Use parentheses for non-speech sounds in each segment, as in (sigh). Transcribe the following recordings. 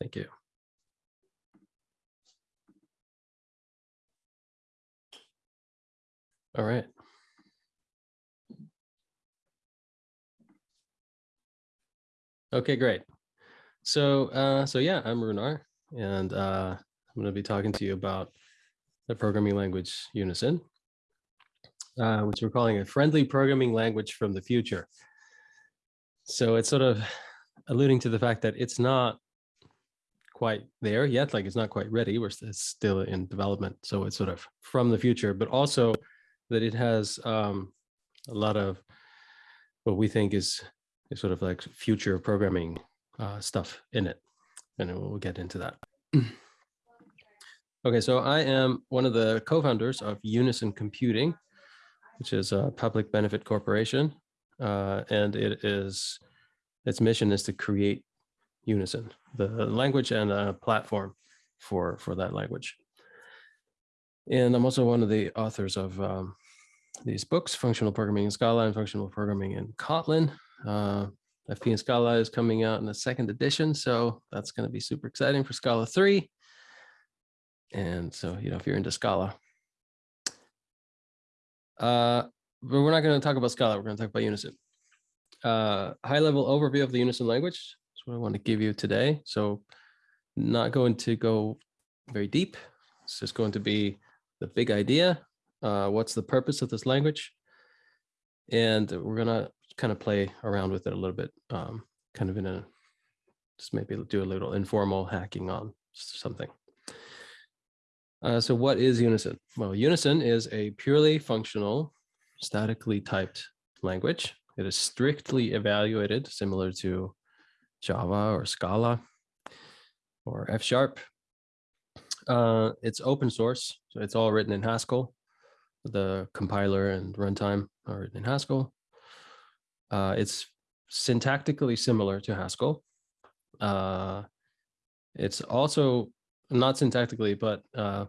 Thank you. All right. Okay, great. So, uh, so yeah, I'm Runar, and uh, I'm going to be talking to you about the programming language Unison, uh, which we're calling a friendly programming language from the future. So it's sort of alluding to the fact that it's not quite there yet, like it's not quite ready. We're still in development. So it's sort of from the future, but also that it has um, a lot of what we think is, is sort of like future programming uh, stuff in it. And we'll get into that. okay, so I am one of the co-founders of Unison Computing, which is a public benefit corporation. Uh, and it is, its mission is to create Unison, the language and a platform for, for that language. And I'm also one of the authors of um, these books, Functional Programming in Scala and Functional Programming in Kotlin. Uh, FP in Scala is coming out in the second edition, so that's going to be super exciting for Scala 3. And so, you know, if you're into Scala. Uh, but we're not going to talk about Scala, we're going to talk about Unison. Uh, high level overview of the Unison language. What I want to give you today. So not going to go very deep. It's just going to be the big idea. Uh, what's the purpose of this language? And we're going to kind of play around with it a little bit, um, kind of in a, just maybe do a little informal hacking on something. Uh, so what is Unison? Well, Unison is a purely functional, statically typed language. It is strictly evaluated, similar to Java or Scala or F Sharp. Uh, it's open source, so it's all written in Haskell. The compiler and runtime are written in Haskell. Uh, it's syntactically similar to Haskell. Uh, it's also not syntactically, but uh,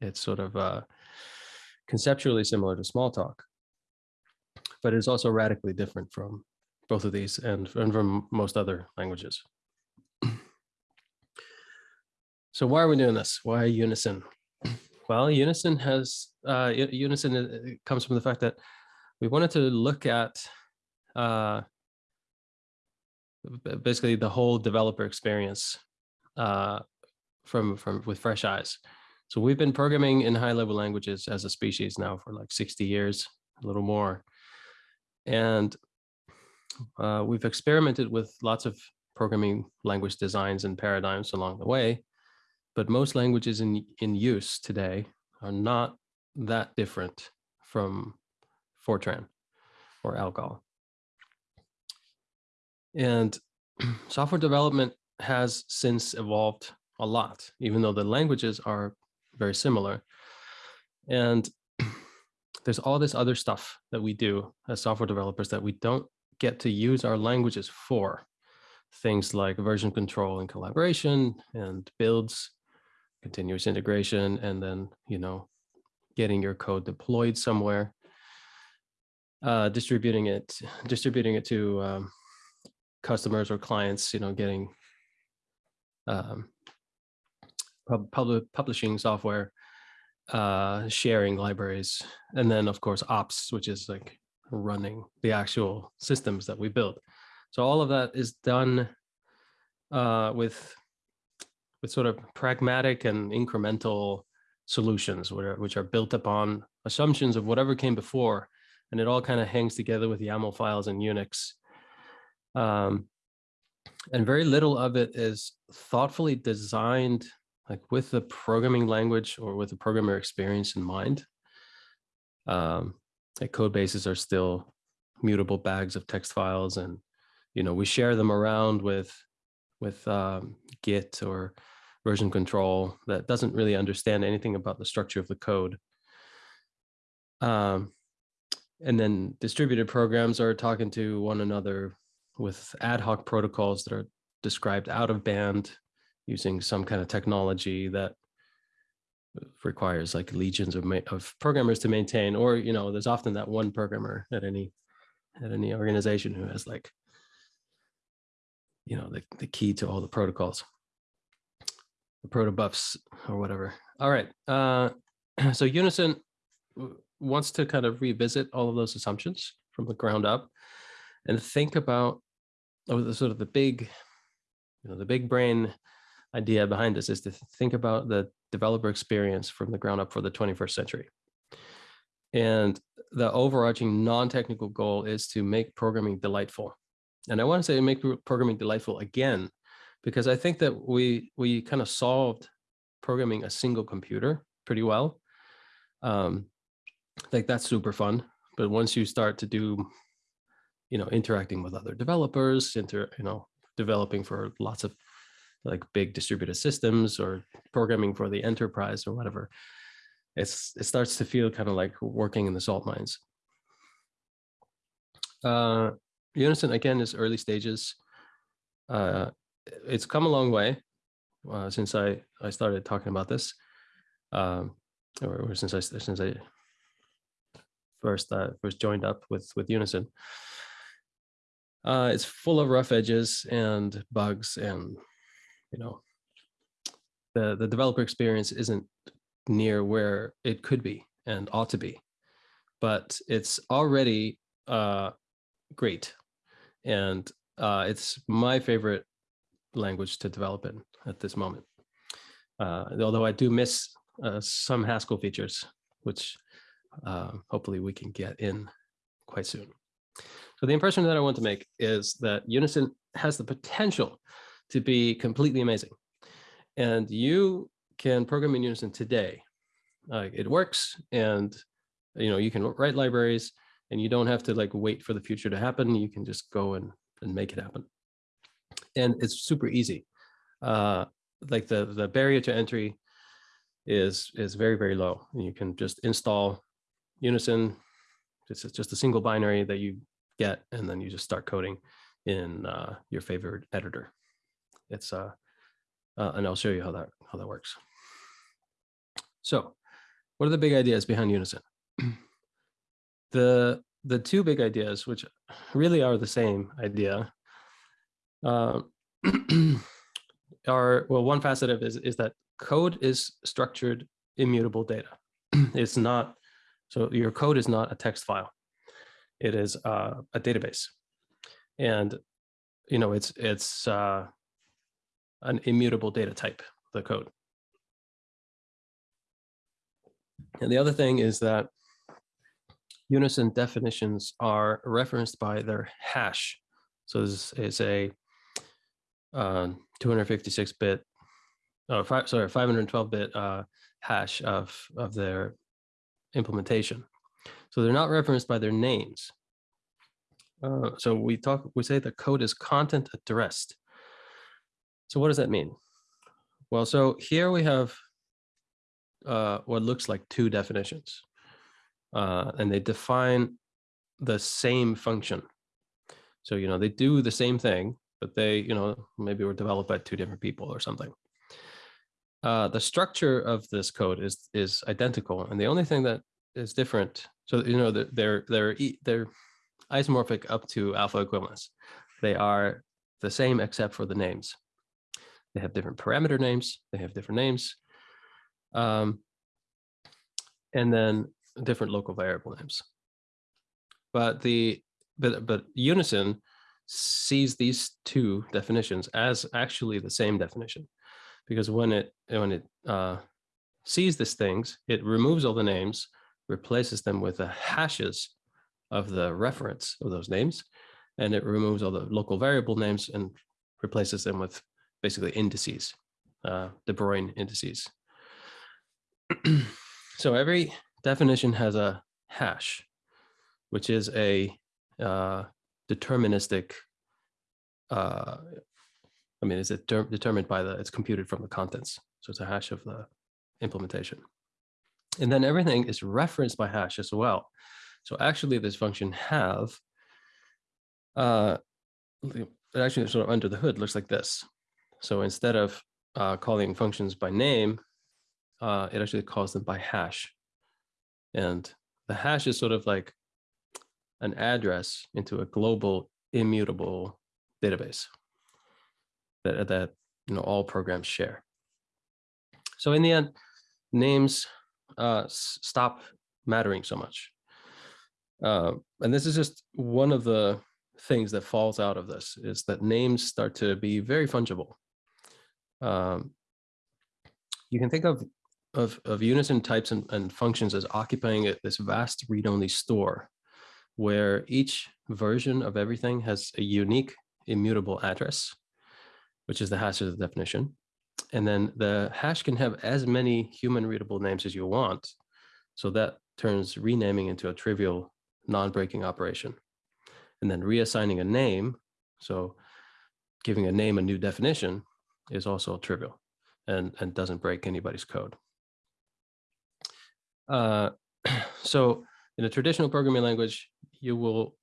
it's sort of uh, conceptually similar to Smalltalk. But it's also radically different from both of these and, and from most other languages. (clears throat) So why are we doing this? Why Unison? (clears throat) Well, Unison has uh, Unison uh, comes from the fact that we wanted to look at uh, basically the whole developer experience uh, from from with fresh eyes. So we've been programming in high level languages as a species now for like 60 years, a little more. And uh, we've experimented with lots of programming language designs and paradigms along the way, but most languages in, in use today are not that different from Fortran or Algol. And (clears throat) software development has since evolved a lot, even though the languages are very similar. And (clears throat) there's all this other stuff that we do as software developers that we don't get to use our languages for. Things like version control and collaboration and builds, continuous integration, and then, you know, getting your code deployed somewhere, uh, distributing it, distributing it to um, customers or clients, you know, getting um, pub public publishing software, uh, sharing libraries, and then of course ops, which is like running the actual systems that we build. So all of that is done uh, with with sort of pragmatic and incremental solutions, which are built upon assumptions of whatever came before, and it all kind of hangs together with YAML files and Unix. Um, and very little of it is thoughtfully designed like with the programming language or with the programmer experience in mind. Um, like code bases are still mutable bags of text files and you know we share them around with with um, git or version control that doesn't really understand anything about the structure of the code. Um, and then distributed programs are talking to one another with ad hoc protocols that are described out of band using some kind of technology that requires like legions of, of programmers to maintain, or, you know, there's often that one programmer at any, at any organization who has like, you know, the, the key to all the protocols. the protobufs or whatever. All right. Uh, (clears throat) so Unison wants to kind of revisit all of those assumptions from the ground up and think about oh, the sort of the big, you know, the big brain idea behind this is to think about the developer experience from the ground up for the 21st century. And the overarching non-technical goal is to make programming delightful. And I want to say make programming delightful again, because I think that we we kind of solved programming a single computer pretty well. Um, like that's super fun. But once you start to do, you know, interacting with other developers, inter, you know, developing for lots of like big distributed systems or programming for the enterprise or whatever, it's it starts to feel kind of like working in the salt mines. Uh, Unison again is early stages. Uh, it's come a long way uh, since I I started talking about this, um, or, or since I since I first uh, first joined up with with Unison. Uh, it's full of rough edges and bugs, and you know, the the developer experience isn't near where it could be and ought to be, but it's already uh, great, and uh, it's my favorite language to develop in at this moment. Uh, although I do miss uh, some Haskell features, which uh, hopefully we can get in quite soon. So the impression that I want to make is that Unison has the potential to be completely amazing. And you can program in Unison today. Uh, it works and you know you can write libraries and you don't have to like wait for the future to happen. You can just go and, and make it happen. And it's super easy. Uh, like the, the barrier to entry is is very, very low. You can just install Unison. Is just a single binary that you get, and then you just start coding in uh, your favorite editor. It's uh, uh, and I'll show you how that how that works. So, what are the big ideas behind Unison? (clears throat) the the two big ideas, which really are the same idea, uh, (clears throat) are well, one facet of is is that code is structured immutable data. (clears throat) it's not so your code is not a text file. It is uh, a database, and you know it's it's uh, an immutable data type, the code. And the other thing is that unison definitions are referenced by their hash. So this is a 256-bit, uh, oh, five, sorry, 512-bit uh, hash of, of their implementation. So they're not referenced by their names. Uh, so we talk, we say the code is content addressed. So what does that mean? Well, so here we have uh, what looks like two definitions, uh, and they define the same function. So, you know, they do the same thing, but they, you know, maybe were developed by two different people or something. Uh, the structure of this code is is identical, and the only thing that is different, so you know, they're they're they're isomorphic up to alpha equivalence. They are the same except for the names. They have different parameter names. They have different names. Um, and then different local variable names. But the but but Unison sees these two definitions as actually the same definition, because when it when it uh, sees these things, it removes all the names, replaces them with the hashes of the reference of those names, and it removes all the local variable names and replaces them with basically indices, uh, De Bruijn indices. (clears throat) so every definition has a hash, which is a uh, deterministic, uh, I mean, it's de determined by the, it's computed from the contents. So it's a hash of the implementation. And then everything is referenced by hash as well. So actually this function have, uh, actually sort of under the hood looks like this. So instead of uh, calling functions by name, uh, it actually calls them by hash. And the hash is sort of like an address into a global immutable database that, that you know all programs share. So in the end, names uh, stop mattering so much. Uh, and this is just one of the things that falls out of this is that names start to be very fungible. Um, you can think of, of, of unison types and, and functions as occupying this vast read-only store where each version of everything has a unique immutable address, which is the hash of the definition. And then the hash can have as many human readable names as you want. So that turns renaming into a trivial non-breaking operation. And then reassigning a name, so giving a name a new definition is also trivial and, and doesn't break anybody's code. Uh, (clears throat) so in a traditional programming language, you will,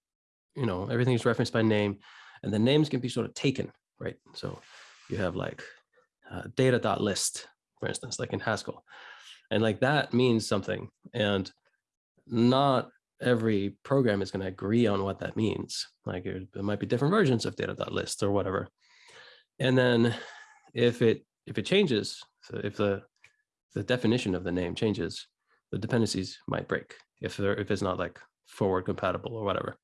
you know, everything is referenced by name and the names can be sort of taken, right? So you have like uh, data.list, for instance, like in Haskell. And like that means something. And not every program is going to agree on what that means. Like it might be different versions of data.list or whatever. And then if it if it changes, so if the the definition of the name changes, the dependencies might break if if it's not like forward compatible or whatever.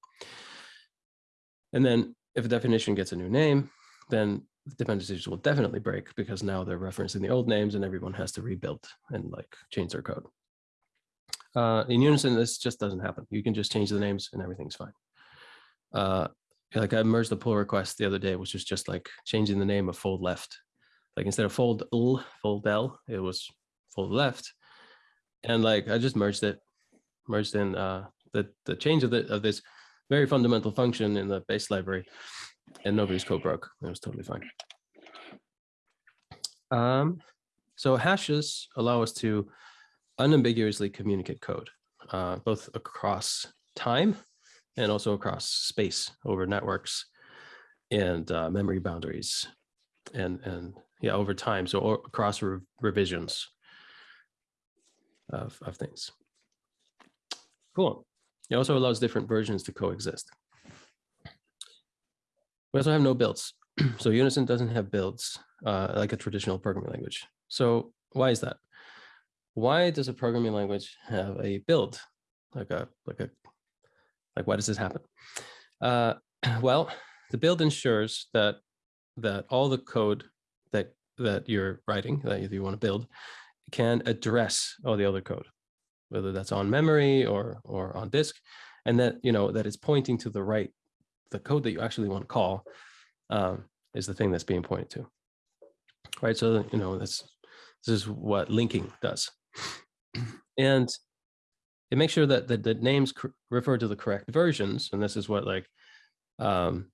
And then if a definition gets a new name, then the dependencies will definitely break because now they're referencing the old names and everyone has to rebuild and like change their code. Uh, in Unison, this just doesn't happen. You can just change the names and everything's fine. Uh, like I merged the pull request the other day, which was just like changing the name of fold left. Like instead of fold l, fold l, it was fold left. And like I just merged it, merged in uh, the the change of the of this very fundamental function in the base library, and nobody's code broke. It was totally fine. Um, so hashes allow us to unambiguously communicate code, uh, both across time and also across space over networks and uh, memory boundaries and, and yeah, over time. So across re revisions of, of things. Cool. It also allows different versions to coexist. We also have no builds. (clears throat) so Unison doesn't have builds uh, like a traditional programming language. So why is that? why does a programming language have a build? Like a, like a, like why does this happen? Uh, (clears throat) well, the build ensures that, that all the code that, that you're writing, that you want to build, can address all the other code, whether that's on memory or, or on disk, and that, you know, that it's pointing to the right, the code that you actually want to call um, is the thing that's being pointed to. Right, so, you know, that's, this is what linking does. And it makes sure that the, the names refer to the correct versions. And this is what like, um,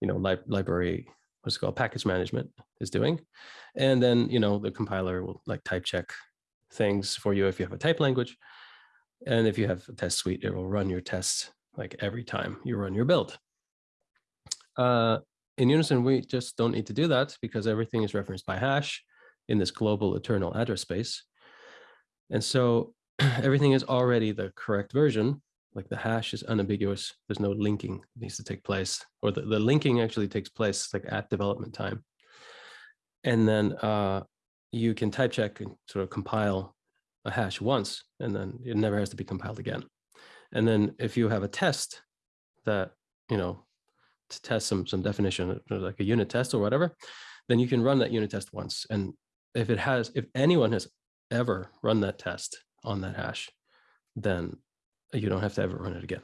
you know, li library, what's called, package management is doing. And then, you know, the compiler will like type check things for you if you have a type language. And if you have a test suite, it will run your tests like every time you run your build. Uh, in Unison, we just don't need to do that because everything is referenced by hash in this global eternal address space. And so (clears throat) everything is already the correct version, like the hash is unambiguous. There's no linking that needs to take place, or the, the linking actually takes place like at development time. And then uh, you can type check and sort of compile a hash once, and then it never has to be compiled again. And then if you have a test that, you know, to test some, some definition, like a unit test or whatever, then you can run that unit test once. And if it has, if anyone has ever run that test on that hash, then you don't have to ever run it again.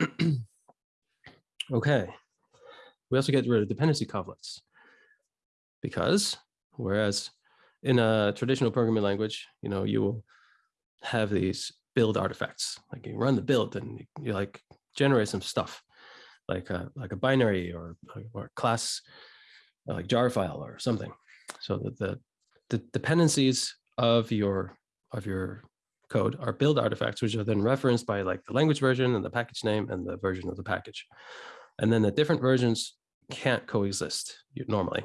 (clears throat) okay. We also get rid of dependency coverlets because whereas in a traditional programming language, you know, you will have these build artifacts, like you run the build and you like generate some stuff like a, like a binary or, or class, like jar file or something. So that the the dependencies of your of your code are build artifacts, which are then referenced by like the language version and the package name and the version of the package. And then the different versions can't coexist normally,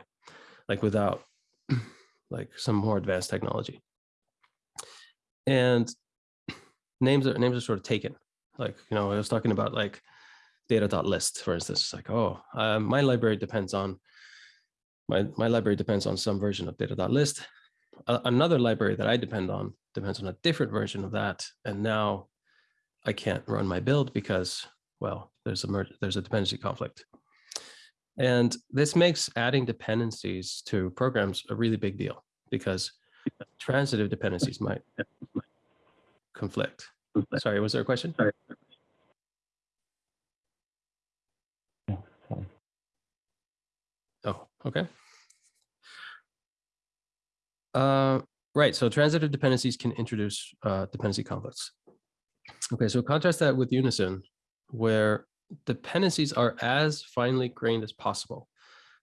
like without (clears throat) like some more advanced technology. And names are names are sort of taken. Like, you know, I was talking about like data.list, for instance, it's like, oh, uh, my library depends on my, my library depends on some version of data.list. A- another library that I depend on depends on a different version of that. And now I can't run my build because, well, there's a merge, there's a dependency conflict. And this makes adding dependencies to programs a really big deal because transitive dependencies might conflict. Sorry, was there a question? Sorry. Oh, okay. Uh, right, so transitive dependencies can introduce uh, dependency conflicts. Okay, so contrast that with Unison, where dependencies are as finely grained as possible.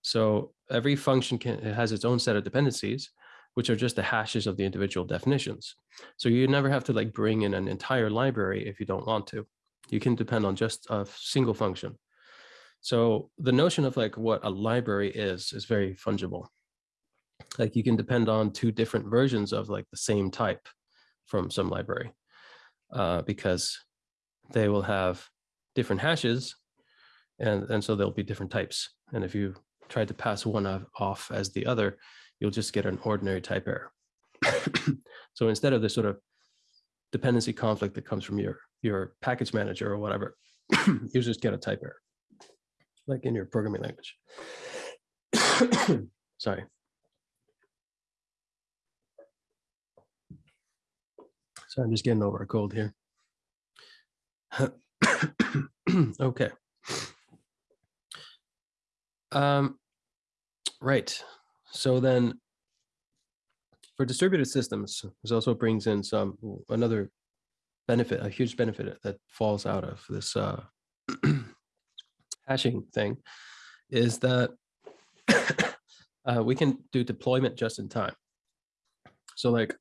So every function can it has its own set of dependencies, which are just the hashes of the individual definitions. So you never have to like bring in an entire library if you don't want to. You can depend on just a single function. So the notion of like what a library is, is very fungible. Like you can depend on two different versions of like the same type from some library uh, because they will have different hashes and, and so there'll be different types. And if you try to pass one off as the other, you'll just get an ordinary type error. (coughs) so instead of the sort of dependency conflict that comes from your, your package manager or whatever, (coughs) you just get a type error like in your programming language. (coughs) Sorry. So I'm just getting over a cold here. (coughs) okay. Um, right. So then for distributed systems, this also brings in some another benefit, a huge benefit that falls out of this uh, (coughs) hashing thing is that (coughs) uh, we can do deployment just in time. So like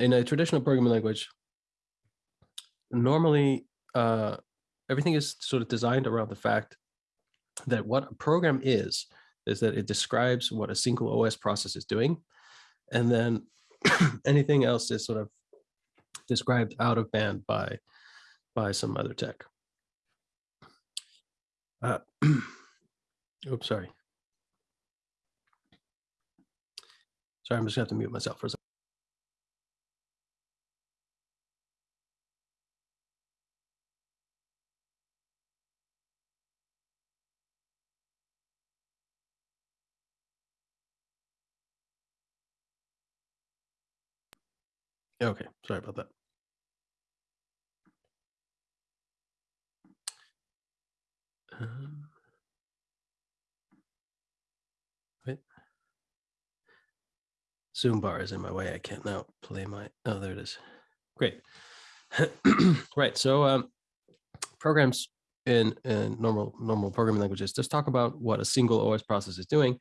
in a traditional programming language, normally uh, everything is sort of designed around the fact that what a program is, is that it describes what a single OS process is doing. And then (clears throat) anything else is sort of described out of band by, by some other tech. Uh, (clears throat) oops, sorry. Sorry, I'm just gonna have to mute myself for a second. Okay, sorry about that. Um, wait. Zoom bar is in my way. I can't now play my, oh, there it is. Great. (clears throat) right, so um, programs in, in normal normal programming languages just talk about what a single OS process is doing.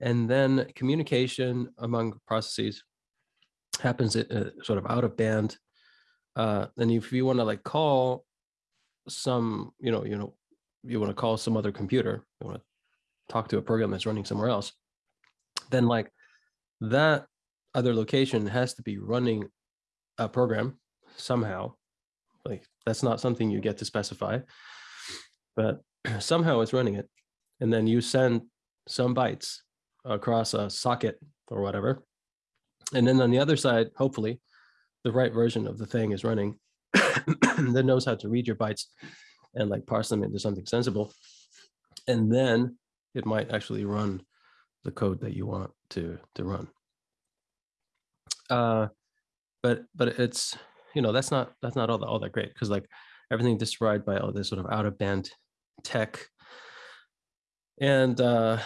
And then communication among processes happens uh, sort of out of band. Uh, and if you want to like call some, you know, you know, you want to call some other computer, you want to talk to a program that's running somewhere else, then like that other location has to be running a program somehow. Like that's not something you get to specify, but (clears throat) somehow it's running it. And then you send some bytes across a socket or whatever. And then on the other side, hopefully, the right version of the thing is running (coughs) that knows how to read your bytes and like parse them into something sensible. And then it might actually run the code that you want to, to run. Uh, but but it's, you know, that's not that's not all that all that great because like everything described by all this sort of out of band tech and uh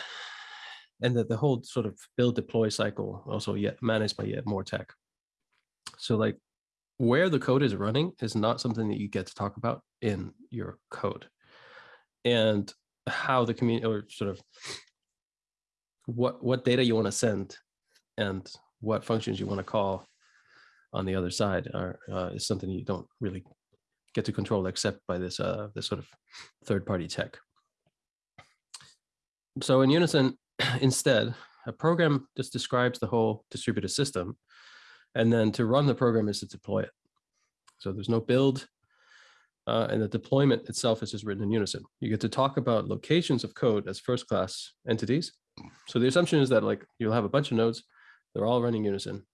and that the whole sort of build deploy cycle also yet managed by yet more tech. So like where the code is running is not something that you get to talk about in your code and how the community or sort of what what data you want to send and what functions you want to call on the other side are uh, is something you don't really get to control except by this uh this sort of third party tech so in unison (clears throat) instead a program just describes the whole distributed system and then to run the program is to deploy it. So there's no build, uh, and the deployment itself is just written in unison. You get to talk about locations of code as first class entities, So the assumption is that like you'll have a bunch of nodes, they're all running unison.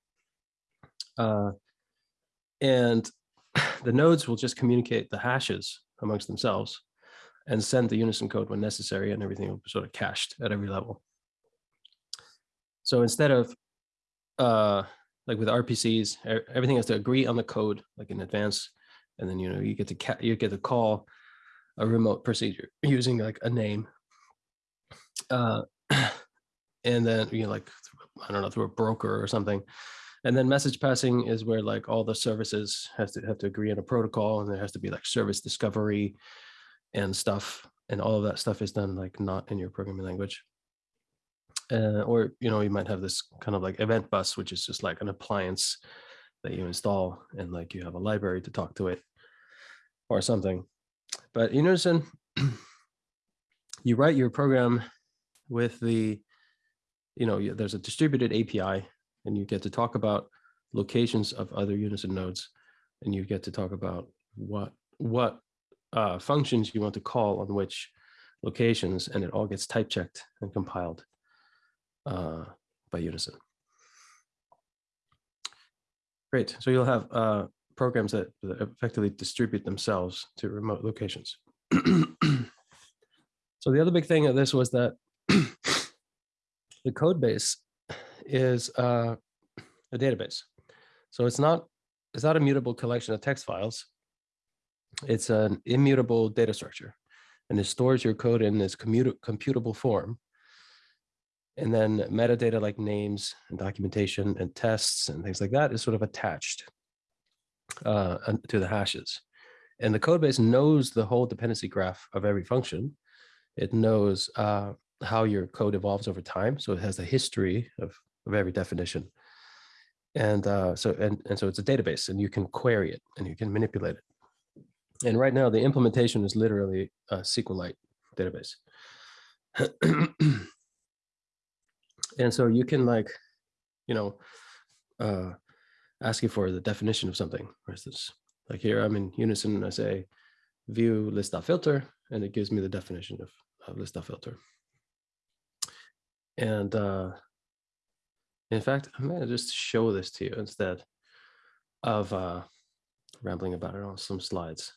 Uh, and (clears throat) the nodes will just communicate the hashes amongst themselves and send the unison code when necessary and everything will be sort of cached at every level. So instead of uh, like with RPCs, everything has to agree on the code like in advance, and then you know you get to you get to call a remote procedure (laughs) using like a name, uh, (clears throat) and then you know like I don't know through a broker or something, and then message passing is where like all the services has to have to agree on a protocol, and there has to be like service discovery and stuff, and all of that stuff is done like not in your programming language uh, or you know you might have this kind of like event bus which is just like an appliance that you install and like you have a library to talk to it or something. But in unison (clears throat) you write your program with the you know there's a distributed api and you get to talk about locations of other unison nodes and you get to talk about what what uh, functions you want to call on which locations and it all gets type checked and compiled uh, by Unison. Great, so you'll have uh, programs that, effectively distribute themselves to remote locations. (clears throat) so the other big thing of this was that (clears throat) the code base is uh, a database. So it's not, it's not a mutable collection of text files. It's an immutable data structure and it stores your code in this computable form and then metadata like names and documentation and tests and things like that is sort of attached uh, to the hashes. And the code base knows the whole dependency graph of every function. It knows uh, how your code evolves over time. So it has the history of, of every definition. And uh, so and, and so it's a database and you can query it and you can manipulate it. And right now the implementation is literally a SQLite database. (clears throat) And so you can like, you know, uh, ask you for the definition of something. For instance, like here I'm in Unison and I say view list filter, and it gives me the definition of, of list filter. And uh, in fact, I'm gonna just show this to you instead of uh, rambling about it on some slides.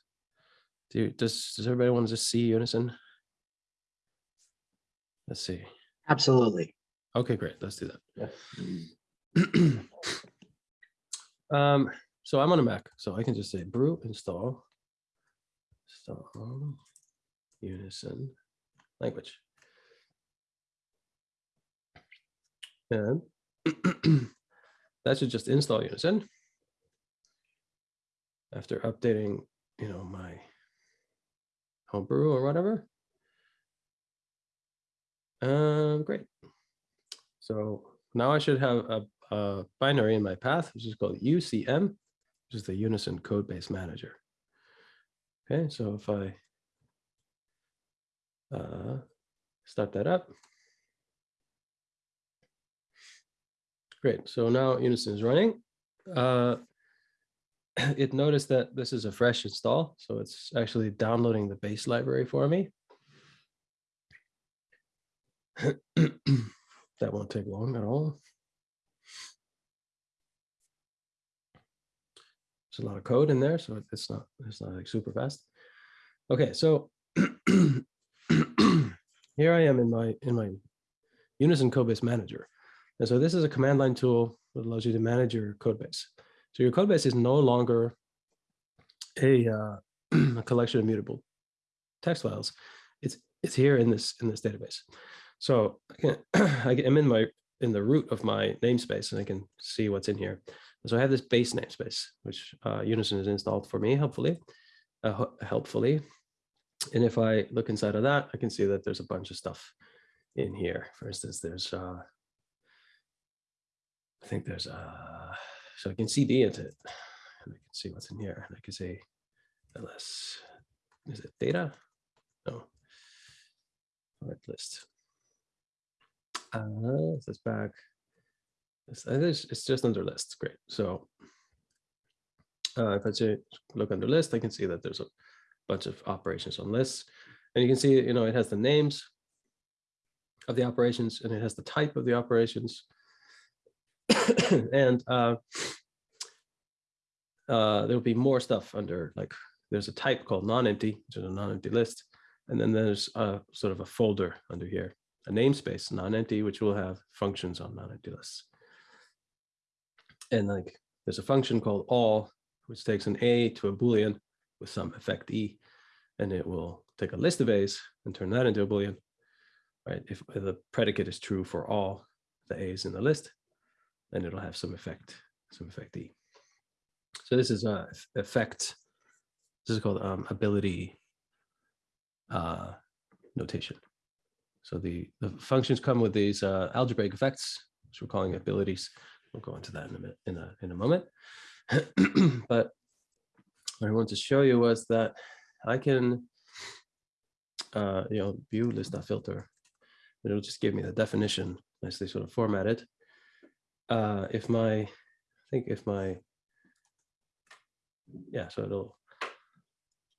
Do you, does, does everybody want to just see Unison? Let's see. Absolutely. Okay, great. Let's do that. (clears throat) um, so I'm on a Mac, so I can just say brew install, install unison language. And (clears throat) that should just install unison after updating, you know, my homebrew or whatever. Um, great. So now I should have a, a binary in my path, which is called UCM, which is the Unison Code Base Manager. Okay, so if I uh, start that up. Great, so now Unison is running. Uh, (clears throat) it noticed that this is a fresh install, so it's actually downloading the base library for me. (clears throat) That won't take long at all. There's a lot of code in there, so it's not it's not like super fast. Okay, so (clears throat) here I am in my in my Unison Codebase Manager. And so this is a command line tool that allows you to manage your code base. So your code base is no longer a, uh, (clears throat) a collection of mutable text files. It's it's here in this in this database. So (clears throat) I can, I am in my in the root of my namespace and I can see what's in here. So I have this base namespace, which uh, Unison has installed for me, hopefully, uh, helpfully. And if I look inside of that, I can see that there's a bunch of stuff in here. For instance, there's, uh, I think there's, uh, so I can cd into it and I can see what's in here. And I can say, ls, is it data? No, Right list. Uh, this back. It's, it's just under list. Great. So uh, if I say look under list, I can see that there's a bunch of operations on lists. And you can see, you know, it has the names of the operations and it has the type of the operations. (coughs) and uh, uh, there'll be more stuff under like there's a type called non-empty, which is a non-empty list. And then there's a sort of a folder under here, a namespace, non-empty, which will have functions on non-empty lists. And like there's a function called all, which takes an A to a Boolean with some effect E, and it will take a list of A's and turn that into a Boolean, right? If the predicate is true for all the A's in the list, then it'll have some effect, some effect E. So this is a effect. This is called um, ability uh, notation. So the, the functions come with these uh, algebraic effects, which we're calling abilities. We'll go into that in a minute, in a in a moment. (clears throat) but what I want to show you was that I can, uh, you know, view list.filter. filter. it'll just give me the definition nicely sort of formatted. Uh, if my, I think if my, yeah, so it'll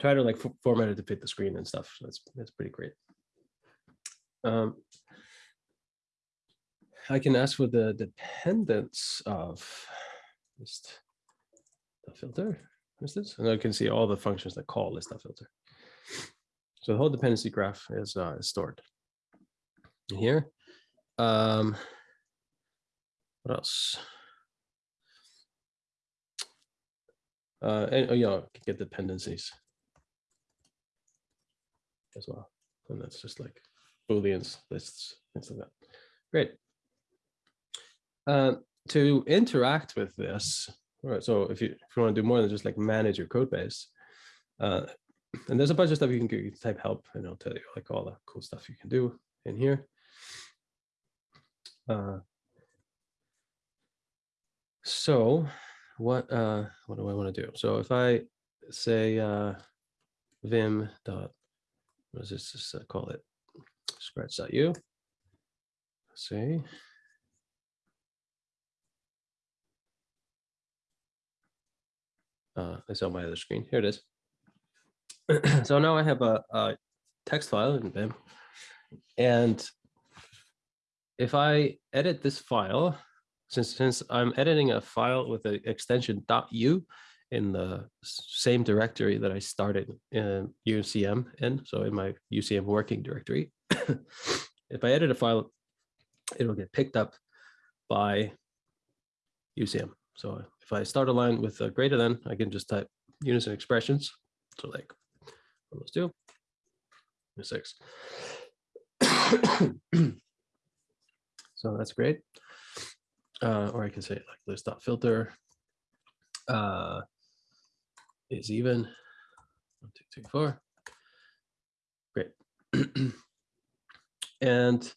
try to like format it to fit the screen and stuff. So that's that's pretty great. Um, I can ask for the dependents of just the filter. This? And I can see all the functions that call list filter. So the whole dependency graph is, uh, is stored here. Um, what else? Uh, and oh, yeah, get dependencies as well. And that's just like Booleans, lists, things like that. Great. Uh, to interact with this, right, so if you, if you want to do more than just like manage your code base, uh, and there's a bunch of stuff you can do, you can type help and it'll tell you like all the cool stuff you can do in here. Uh, so what uh, what do I want to do? So if I say uh, vim dot, what does this just uh, call it? Scratch.u. See. Uh, it's on my other screen. Here it is. (clears throat) so now I have a, a text file in Vim. And if I edit this file, since, since I'm editing a file with the extension .u in the same directory that I started in UCM in, so in my UCM working directory, (coughs) if I edit a file, it'll get picked up by UCM. So if I start a line with a greater than, I can just type unison expressions. So like those two, six. (coughs) so that's great. Uh, or I can say like list dot filter uh, is even one, two, three, four. Great. (coughs) and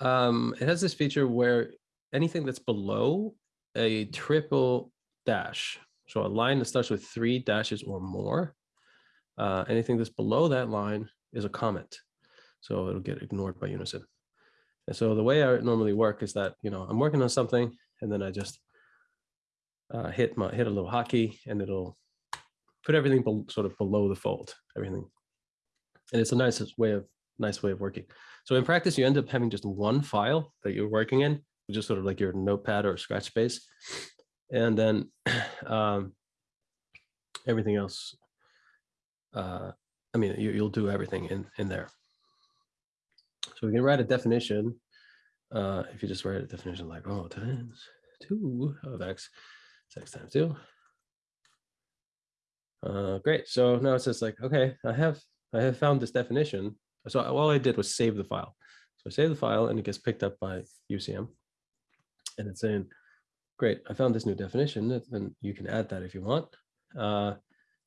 um, it has this feature where anything that's below a triple dash, so a line that starts with three dashes or more, uh, anything that's below that line is a comment. So it'll get ignored by Unison. And so the way I normally work is that, you know, I'm working on something and then I just uh, hit my hit a little hotkey and it'll put everything sort of below the fold, everything. And it's a nice way of nice way of working. So in practice, you end up having just one file that you're working in just sort of like your notepad or scratch space. And then (clears throat) um, everything else, uh, I mean, you, will do everything in, in there. So we can write a definition. Uh, if you just write a definition like, oh, times two of x, is x times two. Uh, great. So now it's just like, okay, I have I have found this definition. So all I did was save the file. So I save the file and it gets picked up by UCM and it's saying, great, I found this new definition, and you can add that if you want. Uh,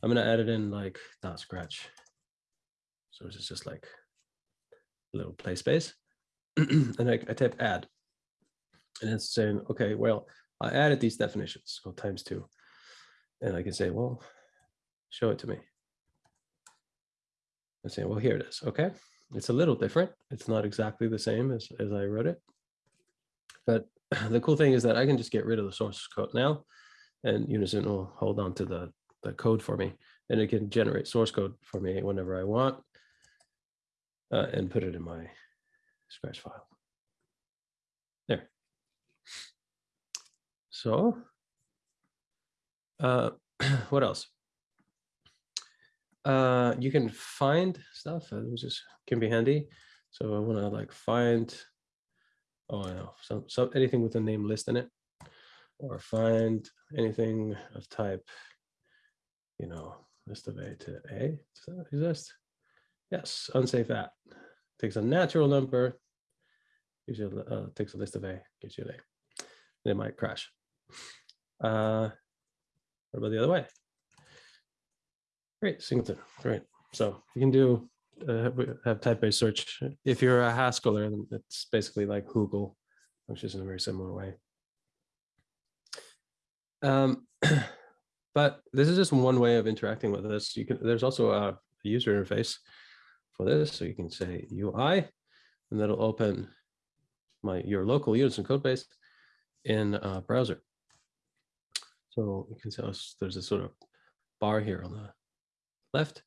I'm gonna add it in like dot scratch. So it's just like a little play space. (clears throat) and I, I type add. And it's saying, okay, well, I added these definitions, go times two. And I can say, well, show it to me. I say, well, here it is. Okay. It's a little different. It's not exactly the same as, as I wrote it. But (clears throat) the cool thing is that I can just get rid of the source code now and Unison will hold on to the, the code for me and it can generate source code for me whenever I want. uh, and put it in my scratch file. There. So, uh, (clears throat) what else? Uh, you can find stuff, uh, which is can be handy. So I want to like find, oh, I know, so, so anything with a name list in it, or find anything of type, you know, list of A to A. Does that exist? Yes, unsafe at takes a natural number, gives you, a- uh, takes a list of A, gives you an A. It might crash. Uh, what about the other way? Great, singleton, great. So you can do, uh, have- type-based search. If you're a Haskeller, then it's basically like Hoogle, which is in a very similar way. Um, (clears throat) but this is just one way of interacting with this. You can, there's also a user interface for this. So you can say UI, and that'll open my your local Unison code base in a browser. So you can see there's a sort of bar here on the left.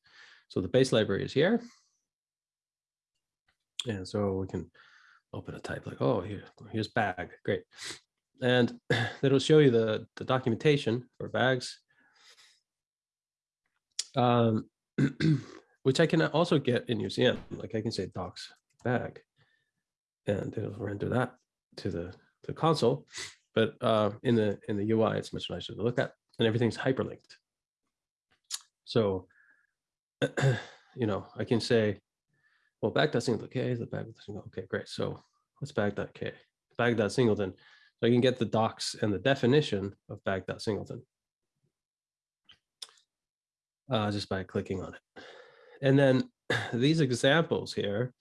So the base library is here. And so we can open a type like, oh, here, here's bag, great. And (clears throat) it'll show you the, the documentation for bags. Um, (clears throat) which I can also get in UCM. Like I can say docs bag, and it'll render that to the the console. But uh, in the in the UI, it's much nicer to look at, and everything's hyperlinked. So, (clears throat) you know, I can say, well, bag.singleton, the bag okay, great. So what's bag.k? Bag.singleton. So I can get the docs and the definition of bag.singleton uh, just by clicking on it. And then (clears throat) these examples here.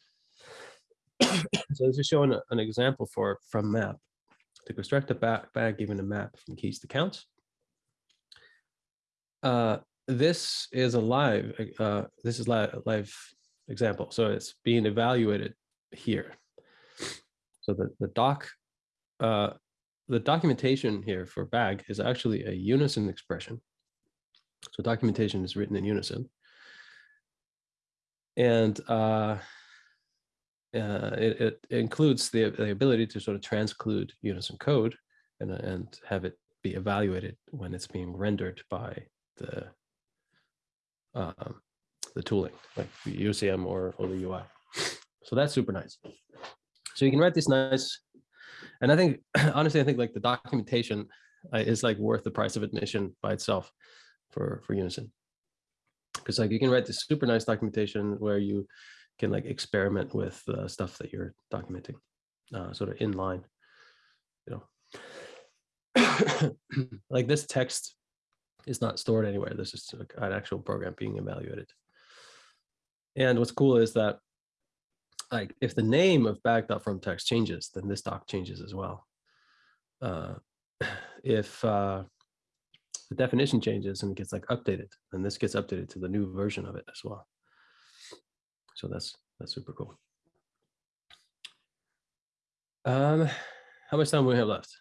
(coughs) so this is showing an example for from map to construct a back bag given a map from keys to counts. Uh, this is a live, uh, this is live, live example. So it's being evaluated here. So the, the doc, uh, the documentation here for bag is actually a unison expression. So documentation is written in unison. And uh, uh, it, it includes the, the ability to sort of transclude unison code and, and have it be evaluated when it's being rendered by the um, the tooling, like UCM or, or the UI. So that's super nice. So you can write this nice, and I think, (clears throat) honestly, I think like the documentation uh, is like worth the price of admission by itself for, for Unison. Because like you can write this super nice documentation where you can like experiment with uh, stuff that you're documenting, uh, sort of in line, you know. (clears throat) like this text is not stored anywhere. This is an actual program being evaluated. And what's cool is that like if the name of bag.from text changes, then this doc changes as well. Uh, (clears throat) if uh, the definition changes and gets like updated, then this gets updated to the new version of it as well. So that's that's super cool. Um, how much time do we have left?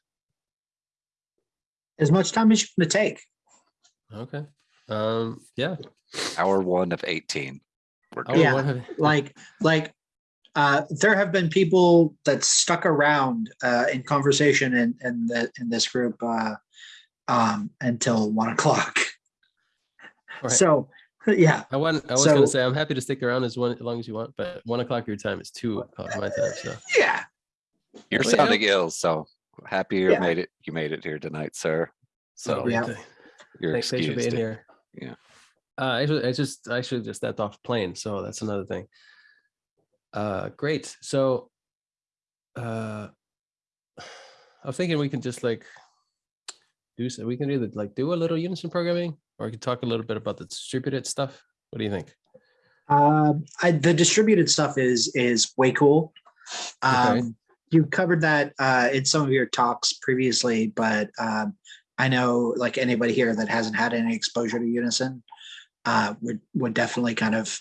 As much time as you want to take. Okay. Um, yeah. Hour one of eighteen. We're Oh, good. Yeah, what Like, like, uh, there have been people that stuck around, uh, in conversation in, in the, in this group, uh, um, until one o'clock. Right. So, yeah, I want. I was gonna say I'm happy to stick around as one as long as you want, but one o'clock your time is two o'clock my time. So yeah, You're Well, yeah. sounding ill, so happy you Yeah. made it. You made it here tonight, sir. So Yeah. Th- you're thanks, thanks for excused. being here. Yeah. Uh, actually, I just I should just stepped off plane, so that's another thing. Uh, great. So, uh, (sighs) I was thinking we can just like do so. We can either like do a little unison programming, or we could talk a little bit about the distributed stuff. What do you think? um, I, the distributed stuff is, is way cool. Okay. Um, you covered that, uh, in some of your talks previously, but, um, I know like anybody here that hasn't had any exposure to Unison, uh, would, would definitely kind of,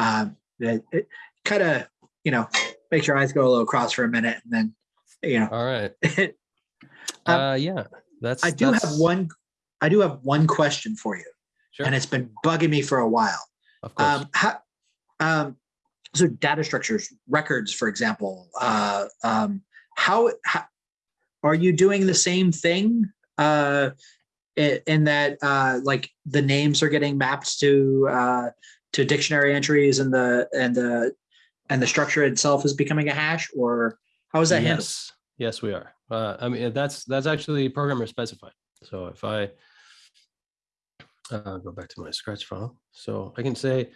uh, kind of, you know, makes your eyes go a little cross for a minute and then, you know, All right. (laughs) Um, Uh, yeah. That's. I do have one, I do have one question for you Sure. and it's been bugging me for a while. Of course. Um, how, um, so data structures, records, for example, uh, um, how, how are you doing the same thing? Uh, in, that, uh, like the names are getting mapped to, uh, to dictionary entries and the, and the, and the structure itself is becoming a hash or how is that handled? Yes, yes, we are. Uh, I mean, that's, that's actually programmer specified. So if I uh, go back to my scratch file, so I can say,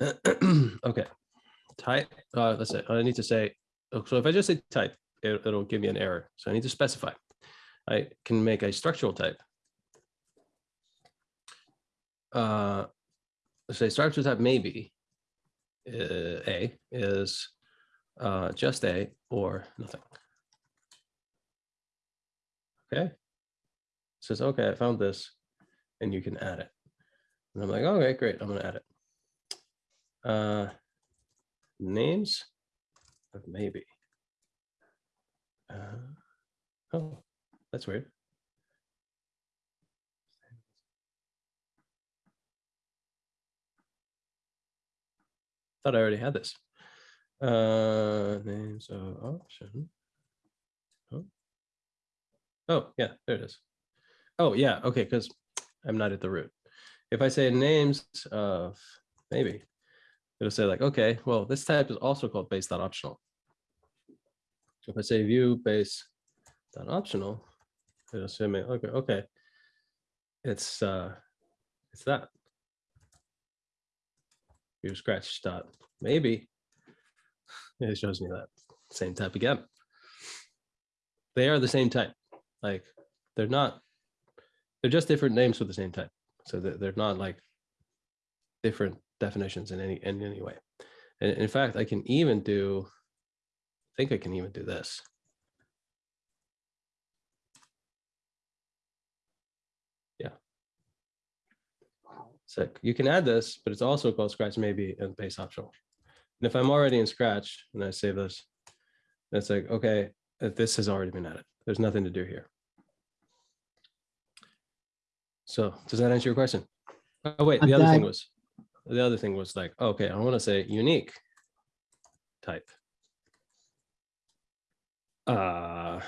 (clears throat) okay, type, uh, let's say, I need to say, so if I just say type, it, it'll give me an error. So I need to specify. I can make a structural type. Uh, say structural type maybe uh, A is uh, just A or nothing. Okay. Says, okay, I found this and you can add it. And I'm like, okay, great, I'm gonna add it. Uh, names of maybe. Uh, oh, that's weird. Thought I already had this. Uh, names of option. Oh. Oh, yeah, there it is. Oh, yeah, okay, because I'm not at the root. If I say names of maybe, it'll say like, okay, well, this type is also called base dot optional. If I say view base say me, okay, okay. It's uh it's that. You scratch dot maybe. (laughs) It shows me that same type again. They are the same type. Like they're not, they're just different names for the same type. So they're, they're not like different definitions in any in any way. And in fact, I can even do, I think I can even do this. Yeah. So you can add this, but it's also called Scratch maybe and base optional. And if I'm already in Scratch and I save this, it's like, okay, this has already been added. There's nothing to do here. So does that answer your question? Oh, wait, the other thing was, the other thing was like, okay, I want to say unique type. Uh,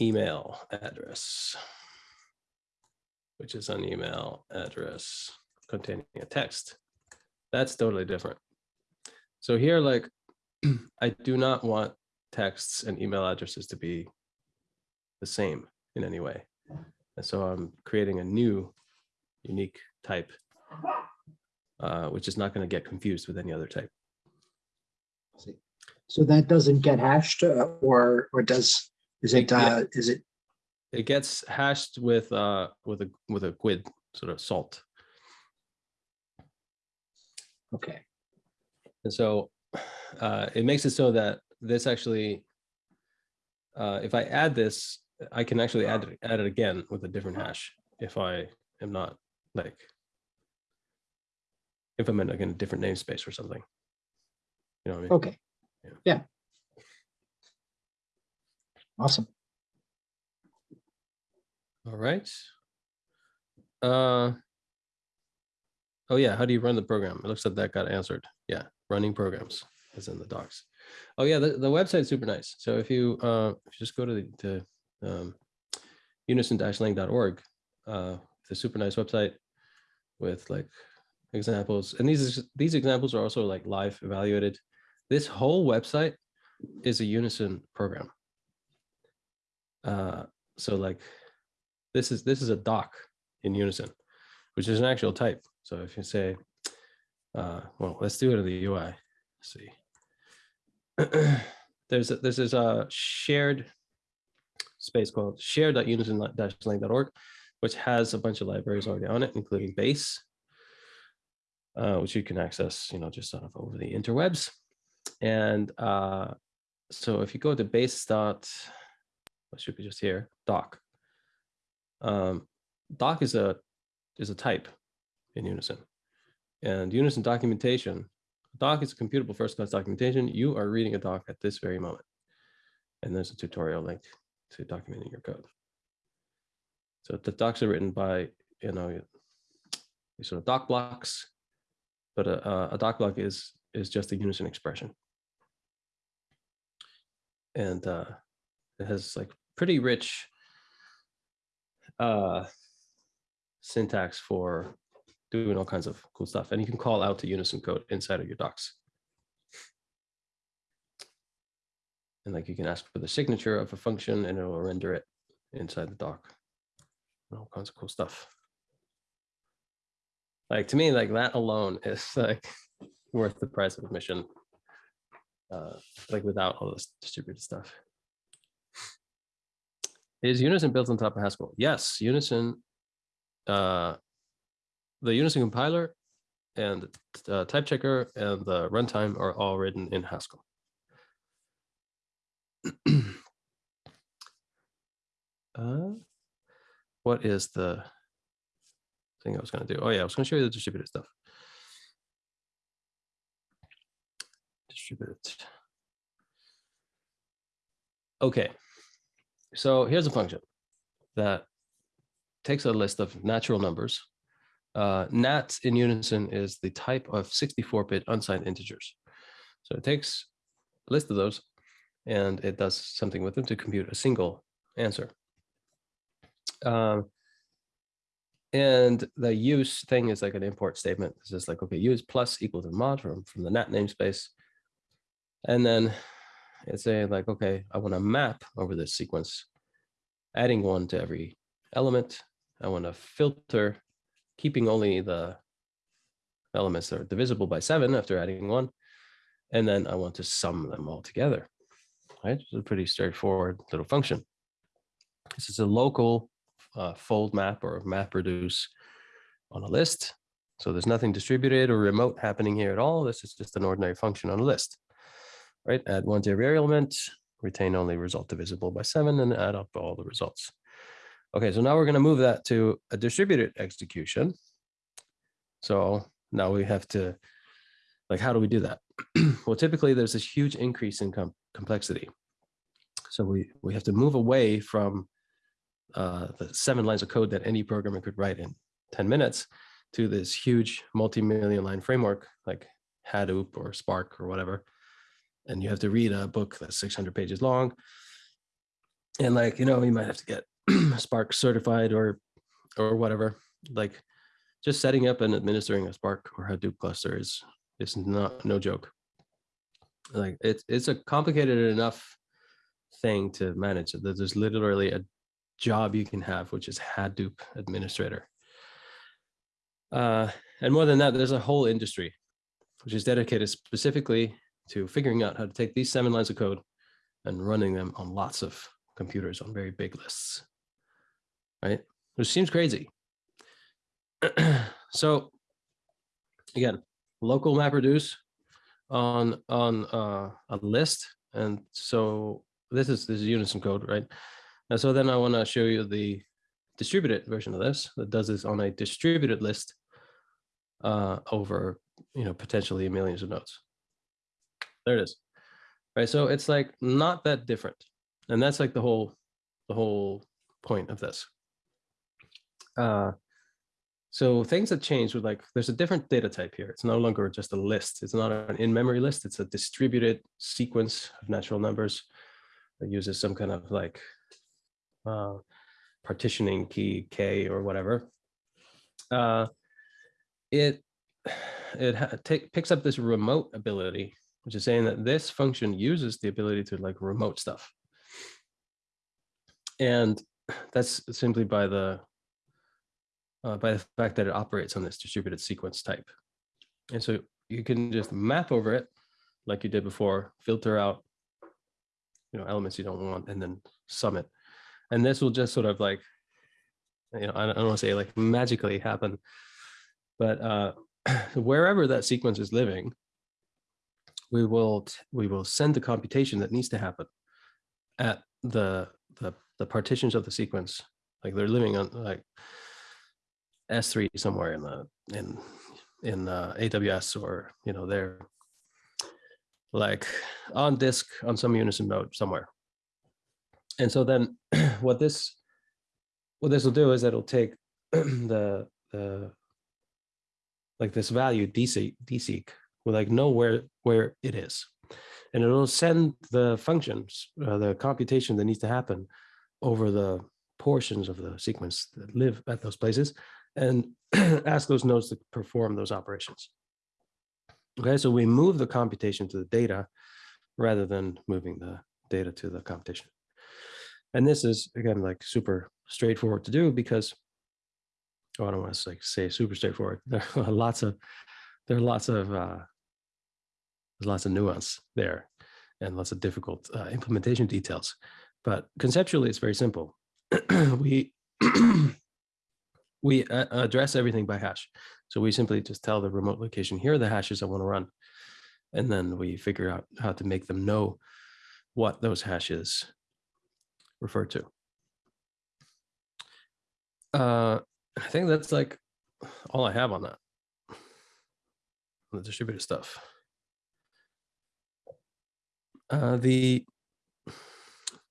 email address, which is an email address containing a text. That's totally different. So here, like, (clears throat) I do not want texts and email addresses to be the same in any way. And so I'm creating a new unique type, uh, which is not going to get confused with any other type. So that doesn't get hashed uh, or, or does, is it, Yeah. uh, is it, It gets hashed with uh, with a with a GUID sort of salt. Okay, And so uh, it makes it so that this actually, uh, if I add this, I can actually add it, add it again with a different hash if I am not like, if I'm in like in a different namespace or something. You know what I mean? okay. Yeah. Yeah. Awesome. All right. Uh, oh yeah, how do you run the program? It looks like that got answered. Yeah, running programs is in the docs. Oh yeah, the, the website's super nice. So if you uh, if you just go to the to, um, unison-lang.org, uh, a super nice website with like examples, and these these examples are also like live evaluated. This whole website is a Unison program. Uh, so like this is this is a doc in unison which is an actual type. So if you say uh well let's do it in the ui Let's see. (clears throat) There's a, this uh shared space called share.unison-lang.org which has a bunch of libraries already on it including base uh, which you can access you know just sort of over the interwebs. And uh so if you go to base dot should be just here doc. Um, doc is a is a type in Unison, and Unison documentation. Doc is a computable first class documentation. You are reading a doc at this very moment, and there's a tutorial link to documenting your code. So the docs are written by you know these sort of doc blocks, but a, a- a doc block is is just a unison expression. And uh, it has like pretty rich uh, syntax for doing all kinds of cool stuff. And you can call out to unison code inside of your docs. And like you can ask for the signature of a function and it will render it inside the doc. All kinds of cool stuff. Like to me, like that alone (laughs) is like worth the price of admission. Uh, like without all this distributed stuff. Is Unison built on top of Haskell? Yes, Unison. Uh, the Unison compiler and uh, type checker and the runtime are all written in Haskell. (clears throat) uh, what is the thing I was going to do? Oh yeah, I was going to show you the distributed stuff. Distributed. Okay, so here's a function that takes a list of natural numbers. Uh, nat in unison is the type of 64-bit unsigned integers. So it takes a list of those and it does something with them to compute a single answer. Um, and the use thing is like an import statement. It's just like, okay, use plus equal to mod from, from the nat namespace. And then it's saying like, okay, I want to map over this sequence, adding one to every element. I want to filter, keeping only the elements that are divisible by seven after adding one. And then I want to sum them all together. Right, it's a pretty straightforward little function. This is a local uh, fold map or map reduce on a list. So there's nothing distributed or remote happening here at all. This is just an ordinary function on a list, right? Add one to every element, retain only result divisible by seven and add up all the results. Okay, so now we're gonna move that to a distributed execution. So now we have to, like, how do we do that? (clears throat) well, typically there's this huge increase in com complexity. So we, we have to move away from uh, the seven lines of code that any programmer could write in 10 minutes to this huge multi-million line framework like Hadoop or Spark or whatever. And you have to read a book that's 600 pages long. And like, you know, you might have to get (clears throat) Spark certified or, or whatever. Like just setting up and administering a Spark or Hadoop cluster is, is not, no joke. Like it's, it's a complicated enough thing to manage. that There's literally a job you can have, which is Hadoop administrator. Uh, and more than that, there's a whole industry which is dedicated specifically to figuring out how to take these seven lines of code and running them on lots of computers on very big lists, right? Which seems crazy. (clears throat) so again, local MapReduce on on uh, a list, and so this is this is Unison code, right? And so then I want to show you the distributed version of this that does this on a distributed list uh, over, you know, potentially millions of nodes. There it is. Right. So it's like not that different. And that's like the whole, the whole point of this. Uh, so things have changed with like, there's a different data type here. It's no longer just a list. It's not an in-memory list. It's a distributed sequence of natural numbers that uses some kind of like uh, partitioning key K or whatever. Uh, it it picks up this remote ability, which is saying that this function uses the ability to like remote stuff. And that's simply by the uh, by the fact that it operates on this distributed sequence type. And so you can just map over it like you did before, filter out you know elements you don't want, and then sum it. And this will just sort of like, you know, I don't, want to say like magically happen, but uh, (clears throat) wherever that sequence is living, we will we will send the computation that needs to happen at the the the partitions of the sequence like they're living on like S3 somewhere in the in in uh, AWS or you know they're like on disk on some unison node somewhere. And so then (clears throat) what this what this will do is it'll take (clears throat) the the like this value dseq dseq We like know where where it is, and it'll send the functions, uh, the computation that needs to happen over the portions of the sequence that live at those places, and (clears throat) ask those nodes to perform those operations. Okay, so we move the computation to the data rather than moving the data to the computation. And this is again like super straightforward to do because oh, I don't want to like say super straightforward. (laughs) There are lots of there are lots of uh, there's lots of nuance there and lots of difficult uh, implementation details. But conceptually, it's very simple. (clears throat) we (clears throat) we uh, address everything by hash. So we simply just tell the remote location, here are the hashes I want to run. And then we figure out how to make them know what those hashes refer to. Uh, I think that's like all I have on that, on the distributed stuff. Uh, the,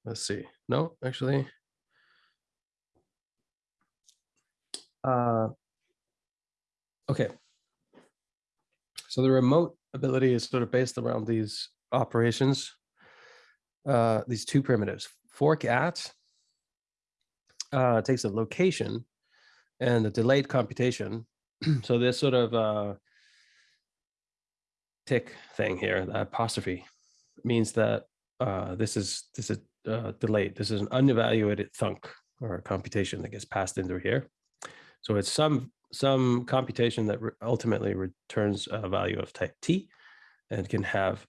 let's see, no, actually. Uh, okay. So the remote ability is sort of based around these operations, uh, these two primitives. Fork at uh, takes a location and a delayed computation. (clears throat) so this sort of uh, tick thing here, the apostrophe, means that uh, this is this is uh, delayed. This is an unevaluated thunk or computation that gets passed in through here. So it's some some computation that re ultimately returns a value of type t and can have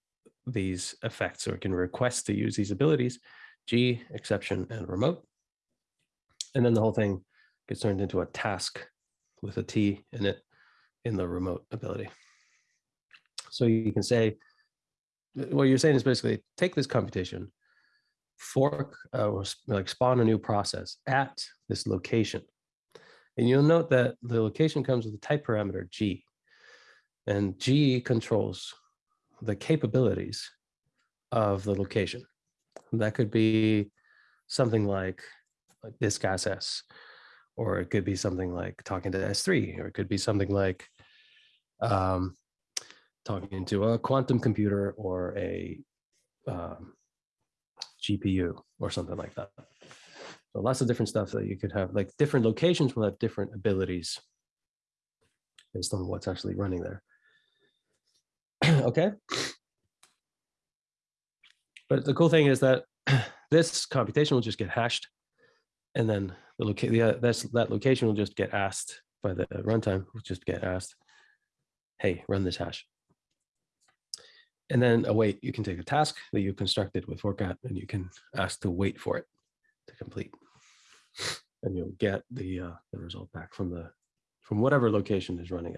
these effects or can request to use these abilities, G, exception, and remote. And then the whole thing gets turned into a task with a T in it in the remote ability. So you can say, what you're saying is basically take this computation, fork uh, or like spawn a new process at this location and you'll note that the location comes with a type parameter G. And G controls the capabilities of the location. That could be something like, like this gas S, or it could be something like talking to S3, or it could be something like um, talking to a quantum computer or a um, GPU or something like that. So lots of different stuff that you could have, like different locations will have different abilities based on what's actually running there. (clears throat) okay. But the cool thing is that (clears throat) this computation will just get hashed and then the yeah, uh, that's, that location will just get asked by the runtime, will just get asked, hey, run this hash. And then oh, await, you can take a task that you constructed with forkat and you can ask to wait for it to complete and you'll get the uh, the result back from the from whatever location is running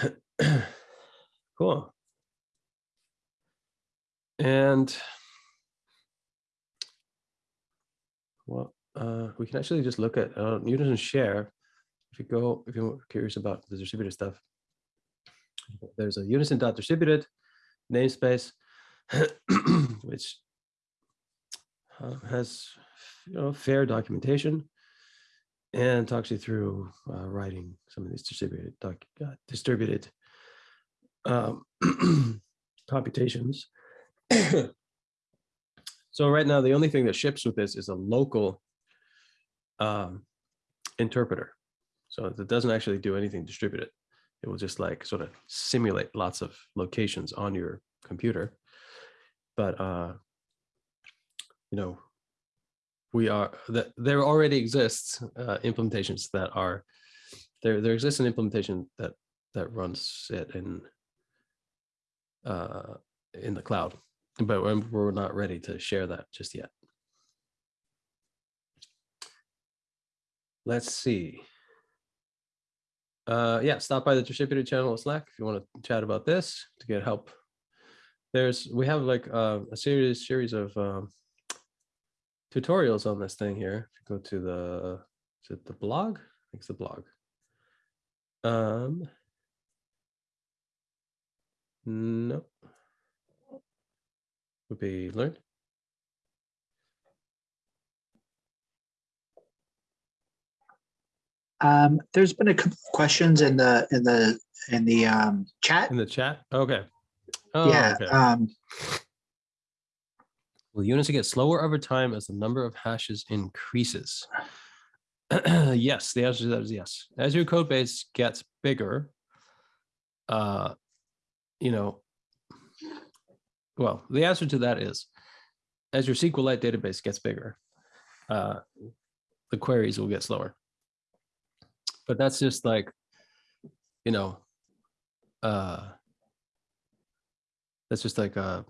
it. (clears throat) cool. And well, uh, we can actually just look at uh, Unison share. If you go, if you're curious about the distributed stuff, there's a unison dot distributed namespace, (clears throat) which uh, has you know, fair documentation and talks you through uh, writing some of these distributed uh, distributed um, (clears throat) computations. (clears throat) so right now, the only thing that ships with this is a local um, interpreter. So it doesn't actually do anything distributed. It will just like sort of simulate lots of locations on your computer. But, uh, you know, we are that there already exists uh, implementations that are there there exists an implementation that that runs it in uh in the cloud but we're, not ready to share that just yet. Let's see. Uh yeah stop by the distributed channel slack if you want to chat about this to get help. There's we have like uh, a series series of um, tutorials on this thing here. If you go to the, is it the blog? I think it's the blog. Um, no. Would be learn. Um, there's been a couple of questions in the in the in the um, chat. In the chat? Okay. Oh, Yeah, okay. um, Will Unison get slower over time as the number of hashes increases? (sighs) (clears throat) yes, the answer to that is yes. As your code base gets bigger, uh, you know, well, the answer to that is as your SQLite database gets bigger, uh, the queries will get slower. But that's just like, you know, uh, that's just like a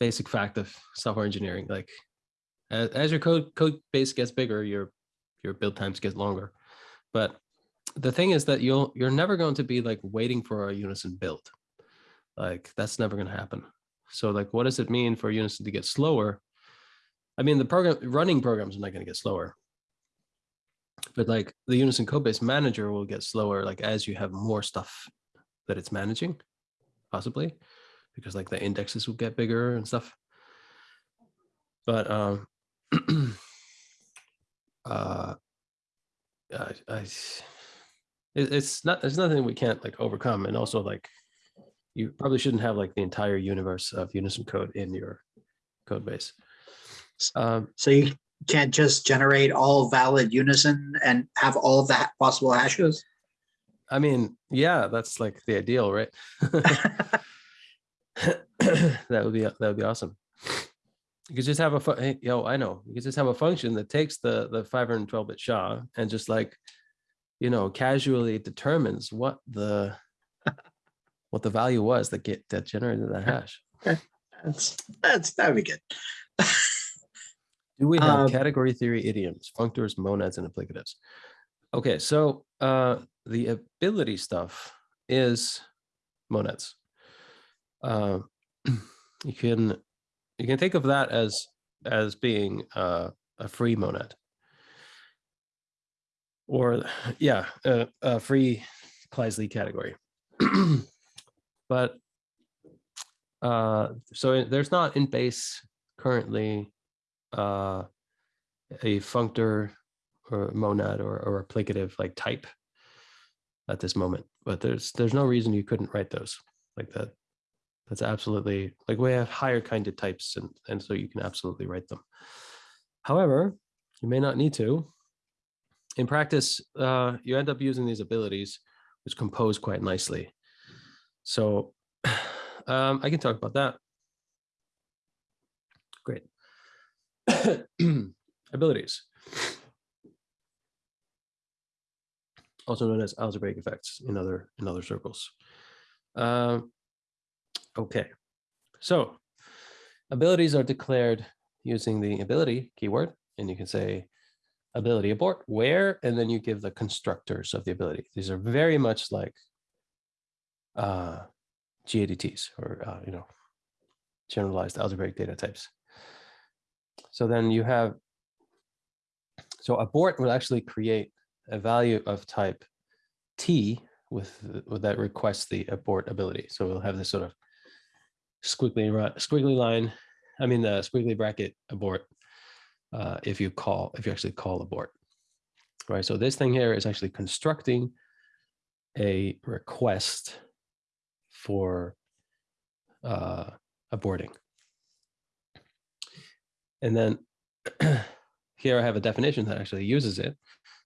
basic fact of software engineering. Like as, as your code code base gets bigger, your your build times get longer. But the thing is that you'll you're never going to be like waiting for a unison build. Like that's never going to happen. So like what does it mean for unison to get slower? I mean the program running programs are not going to get slower. But like the unison code base manager will get slower like as you have more stuff that it's managing, possibly because like the indexes will get bigger and stuff. But um, (clears throat) uh, I, I, it, it's not. There's nothing we can't like overcome, and also like, you probably shouldn't have like the entire universe of Unison code in your code base. Um, so you can't just generate all valid unison and have all of the possible hashes. I mean, yeah, that's like the ideal, right? (laughs) (laughs) (coughs) that would be that would be awesome. You could just have a hey, yo, I know. You could just have a function that takes the the 512 bit SHA and just like, you know, casually determines what the (laughs) what the value was that get that generated that hash. That's that's that'd be good. (laughs) Do we have Um, category theory idioms, functors, monads, and applicatives? Okay, so uh, the ability stuff is monads. Uh, you can you can think of that as as being uh, a free monad, or yeah, a, a free Kleisli category. (clears throat) but uh, so there's not in base currently uh, a functor or monad or, or applicative like type at this moment. But there's there's no reason you couldn't write those like that. That's absolutely like we have higher kind of types and, and so you can absolutely write them. However, you may not need to. In practice, uh, you end up using these abilities which compose quite nicely. So (sighs) um, I can talk about that. Great. (coughs) abilities, also known as algebraic effects in other in other circles. Um, okay, so abilities are declared using the ability keyword, and you can say ability abort where, and then you give the constructors of the ability. These are very much like uh, GADTs or uh, you know generalized algebraic data types. So then you have, so abort will actually create a value of type T with, with that requests the abort ability. So we'll have this sort of squiggly, ri- squiggly line, I mean, the squiggly bracket abort uh, if you call, if you actually call abort, right? So this thing here is actually constructing a request for uh, aborting. And then (clears throat) here I have a definition that actually uses it.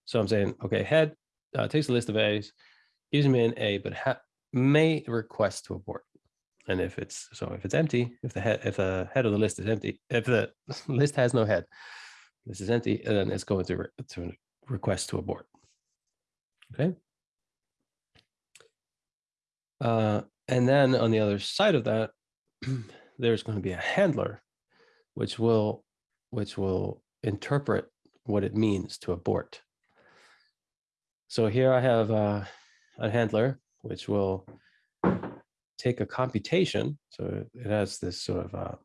So I'm saying, okay, head uh, takes a list of A's, gives me an A, but may request to abort. And if it's so, if it's empty, if the head, if the head of the list is empty, if the (laughs) list has no head, this is empty, and then it's going to re- to request to abort. Okay. Uh, and then on the other side of that, (clears throat) there's going to be a handler which will which will interpret what it means to abort. So here I have uh, a handler which will take a computation. So it has this sort of uh,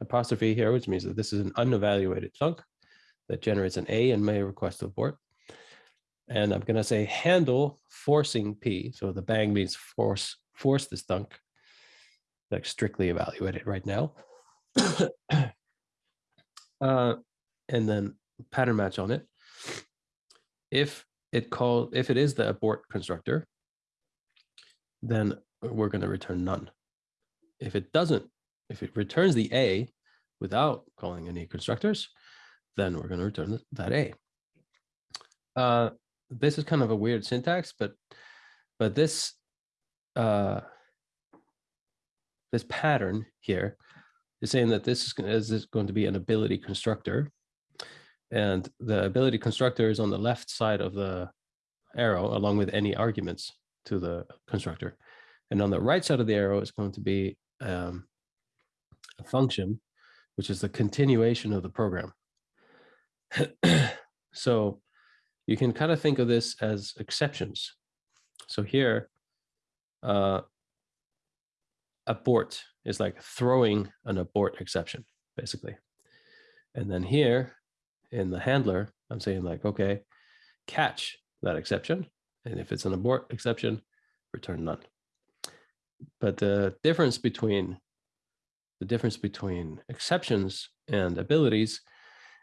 apostrophe here, which means that this is an unevaluated thunk that generates an A and may request abort. And I'm going to say handle forcing P. So the bang means force force this thunk, like strictly evaluated right now. (coughs) uh, and then pattern match on it. If it call if it is the abort constructor, then we're going to return none. If it doesn't, if it returns the A without calling any constructors, then we're going to return that A. Uh, this is kind of a weird syntax, but but this uh, this pattern here is saying that this is, is going to be an ability constructor, and the ability constructor is on the left side of the arrow, along with any arguments to the constructor, and on the right side of the arrow is going to be um, a function, which is the continuation of the program. (clears throat) so you can kind of think of this as exceptions. So here, uh, abort is like throwing an abort exception, basically. And then here in the handler, I'm saying like, okay, catch that exception. And if it's an abort exception, return none. But the difference between the difference between exceptions and abilities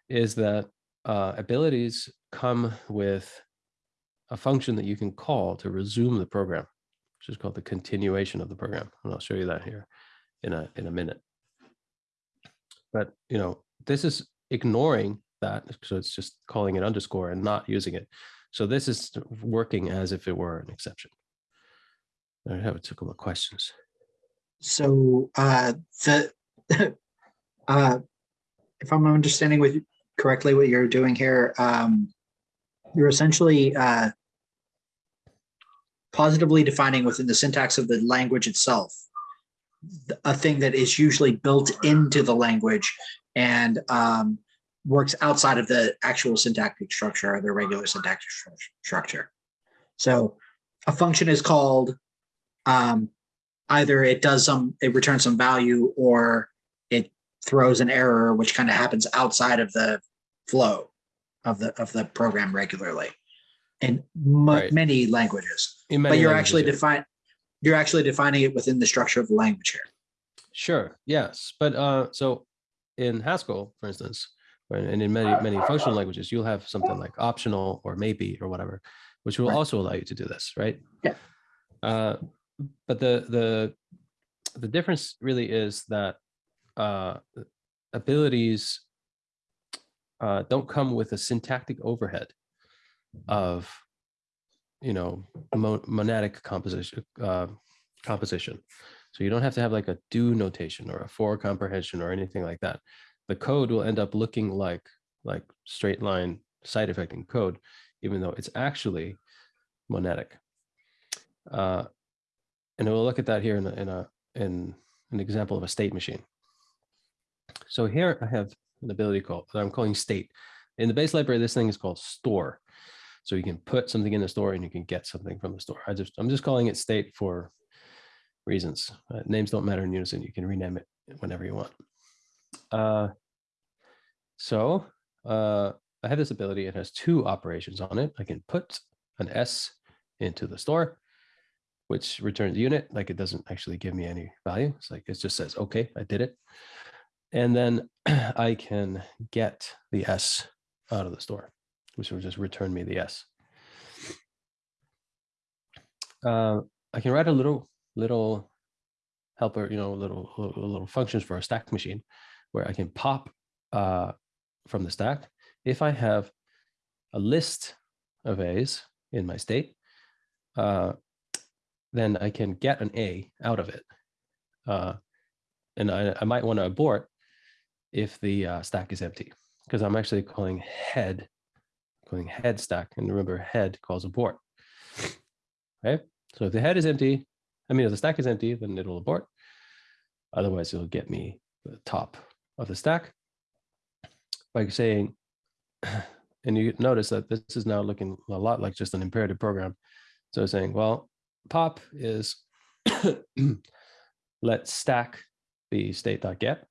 is that uh, abilities come with a function that you can call to resume the program, which is called the continuation of the program. And I'll show you that here in a in a minute. But you know, this is ignoring that, so it's just calling it underscore and not using it. So this is working as if it were an exception. I have a couple of questions. So uh, the (laughs) uh, if I'm understanding correctly what you're doing here, um, you're essentially uh, positively defining within the syntax of the language itself a thing that is usually built into the language and um, works outside of the actual syntactic structure or the regular syntactic stru- structure. So a function is called um, either it does some, it returns some value or it throws an error, which kind of happens outside of the flow of the, of the program regularly in Right. many languages. In But you're languages, actually define, you're actually defining it within the structure of the language here. Sure, yes, but uh, so in Haskell, for instance, and in many many functional languages, you'll have something like optional or maybe or whatever, which will Right. also allow you to do this, right? Yeah. Uh, but the the the difference really is that uh, abilities uh, don't come with a syntactic overhead of you know mo- monadic composition uh, composition. So you don't have to have like a do notation or a for comprehension or anything like that. The code will end up looking like like straight line side effecting code, even though it's actually monadic. Uh, and we'll look at that here in in a in an example of a state machine. So here I have an ability called that I'm calling state. In the base library, this thing is called store. So you can put something in the store and you can get something from the store. I just I'm just calling it state for reasons. Uh, names don't matter in Unison. You can rename it whenever you want. Uh, so uh, I have this ability. It has two operations on it. I can put an S into the store, which returns unit. Like it doesn't actually give me any value. It's like it just says, okay, I did it. And then (clears throat) I can get the S out of the store, which will just return me the S. Uh, I can write a little little helper, you know, little little, functions for a stack machine, where I can pop uh, from the stack if I have a list of A's in my state. Uh, then I can get an A out of it, uh, and I, I might want to abort if the uh, stack is empty because I'm actually calling head, calling head stack, and remember head calls abort. Okay, so if the head is empty, I mean if the stack is empty, then it'll abort. Otherwise, it'll get me the top of the stack by saying, (clears throat) and you notice that this is now looking a lot like just an imperative program. So saying, well, pop is (clears throat) let stack be state.get,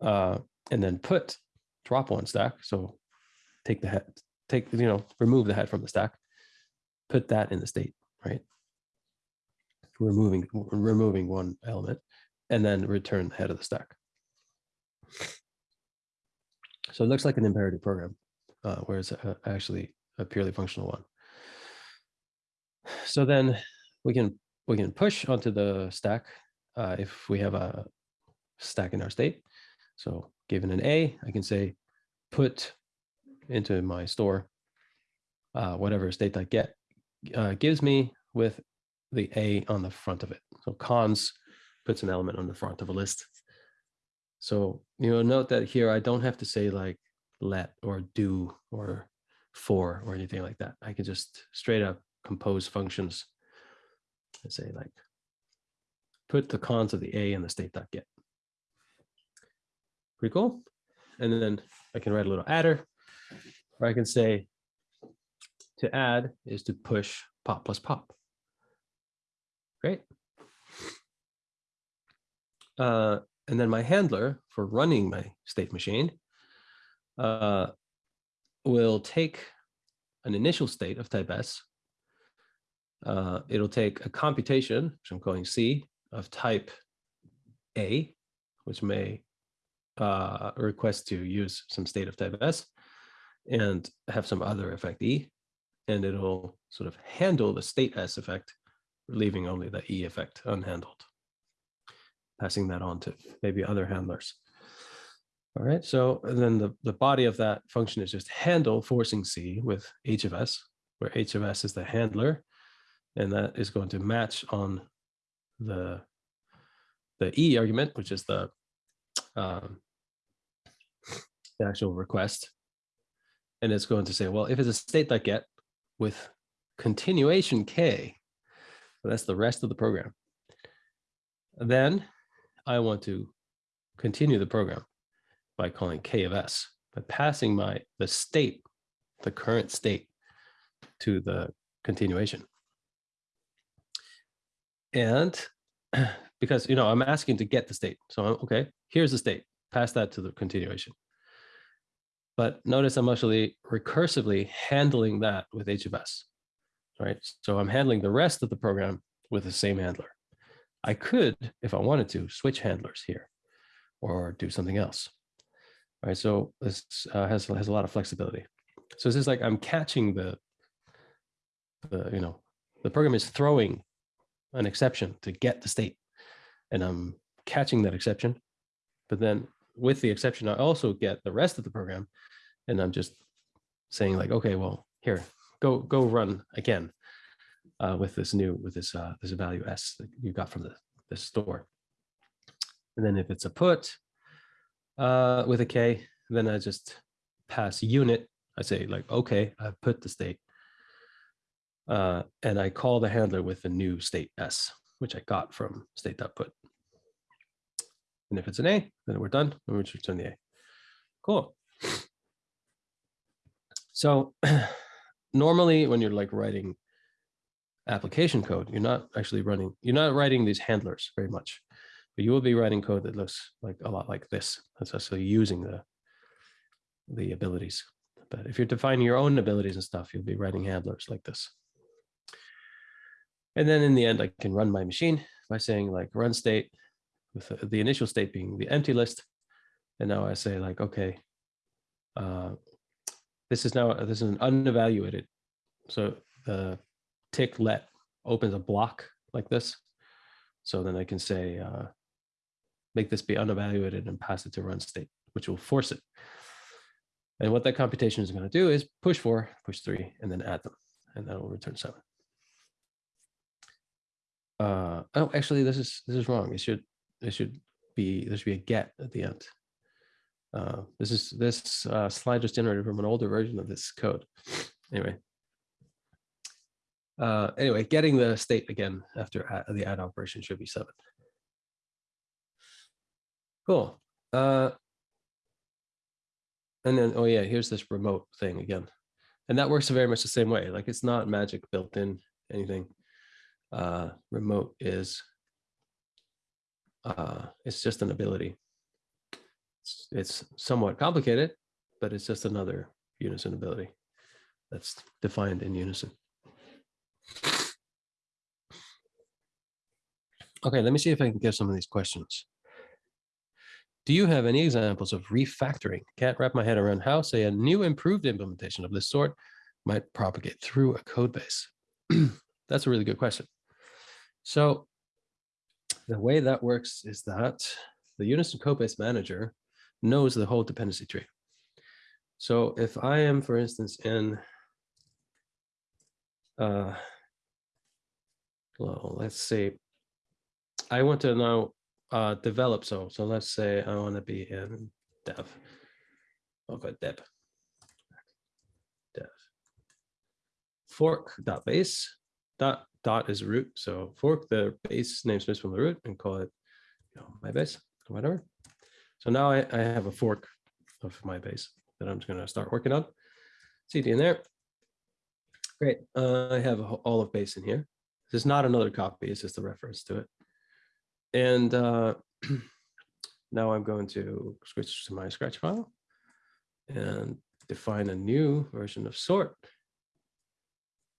uh, and then put drop one stack. So take the head, take, you know, remove the head from the stack, put that in the state, right? Removing, removing one element and then return the head of the stack. So it looks like an imperative program, uh, whereas actually a purely functional one. So then we can we can push onto the stack uh, if we have a stack in our state. So given an A, I can say put into my store uh, whatever state I get uh, gives me with the A on the front of it. So cons puts an element on the front of a list. So you'll note that here I don't have to say like let or do or for or anything like that. I can just straight up compose functions and say like put the cons of the A in the state.get. Pretty cool. And then I can write a little adder or I can say to add is to push pop plus pop. Great. Uh, and then my handler for running my state machine uh, will take an initial state of type S. Uh, it'll take a computation, which I'm calling C, of type A, which may uh, request to use some state of type S and have some other effect E. And it'll sort of handle the state S effect, leaving only the E effect unhandled passing that on to maybe other handlers. All right, so then the, the body of that function is just handle forcing C with h of s, where h of s is the handler, and that is going to match on the the e argument, which is the um, the actual request, and it's going to say, well, if it's a state that get with continuation k, so that's the rest of the program, then I want to continue the program by calling k of s, by passing my the state, the current state to the continuation. And (clears throat) because, you know, I'm asking to get the state. So, I'm, okay, here's the state, pass that to the continuation. But notice I'm actually recursively handling that with h of s, right? So I'm handling the rest of the program with the same handler. I could, if I wanted to, switch handlers here or do something else. All right, so this uh, has, has a lot of flexibility. So this is like I'm catching the, the, you know, the program is throwing an exception to get the state and I'm catching that exception. But then with the exception, I also get the rest of the program and I'm just saying like, okay, well, here, go, go run again uh, with this new with this uh, this value s that you got from the, the store. And then if it's a put uh, with a k, then I just pass unit. I say like, okay, I put the state. Uh, and I call the handler with the new state s, which I got from state state.put. And if it's an A, then we're done. And we just return the A. Cool. So (clears throat) normally when you're like writing application code. You're not actually running, you're not writing these handlers very much, but you will be writing code that looks like a lot like this. That's actually using the, the abilities. But if you're defining your own abilities and stuff, you'll be writing handlers like this. And then in the end, I can run my machine by saying like run state with the initial state being the empty list. And now I say like, okay, uh, this is now, this is an unevaluated. So the tick let opens a block like this. So then I can say, uh, make this be unevaluated and pass it to run state, which will force it. And what that computation is going to do is push four, push three, and then add them, and that will return seven. Uh, oh, actually, this is this is wrong. It should it should be there should be a get at the end. Uh, this is this uh, slide was generated from an older version of this code. (sniffs) Anyway, uh, anyway, getting the state again after add, the add operation should be seven. Cool. Uh, and then, oh yeah, here's this remote thing again. And that works very much the same way. Like it's not magic built in anything. Uh, remote is, uh, it's just an ability. It's, it's somewhat complicated, but it's just another unison ability that's defined in unison. Okay, let me see if I can get some of these questions. Do you have any examples of refactoring? Can't wrap my head around how, say, a new improved implementation of this sort might propagate through a code base. (clears throat) That's a really good question. So the way that works is that the Unison Codebase Manager knows the whole dependency tree. So if I am, for instance, in uh, well, let's see, I want to now uh, develop. So, so let's say I want to be in dev. I'll go dev. Dev. Fork dot dot is root. So fork the base namespace from the root and call it you know, my base or whatever. So now I, I have a fork of my base that I'm just going to start working on. CD in there. Great. Uh, I have all of base in here. This is not another copy. It's just a reference to it. And uh, (clears throat) now I'm going to switch to my scratch file and define a new version of sort.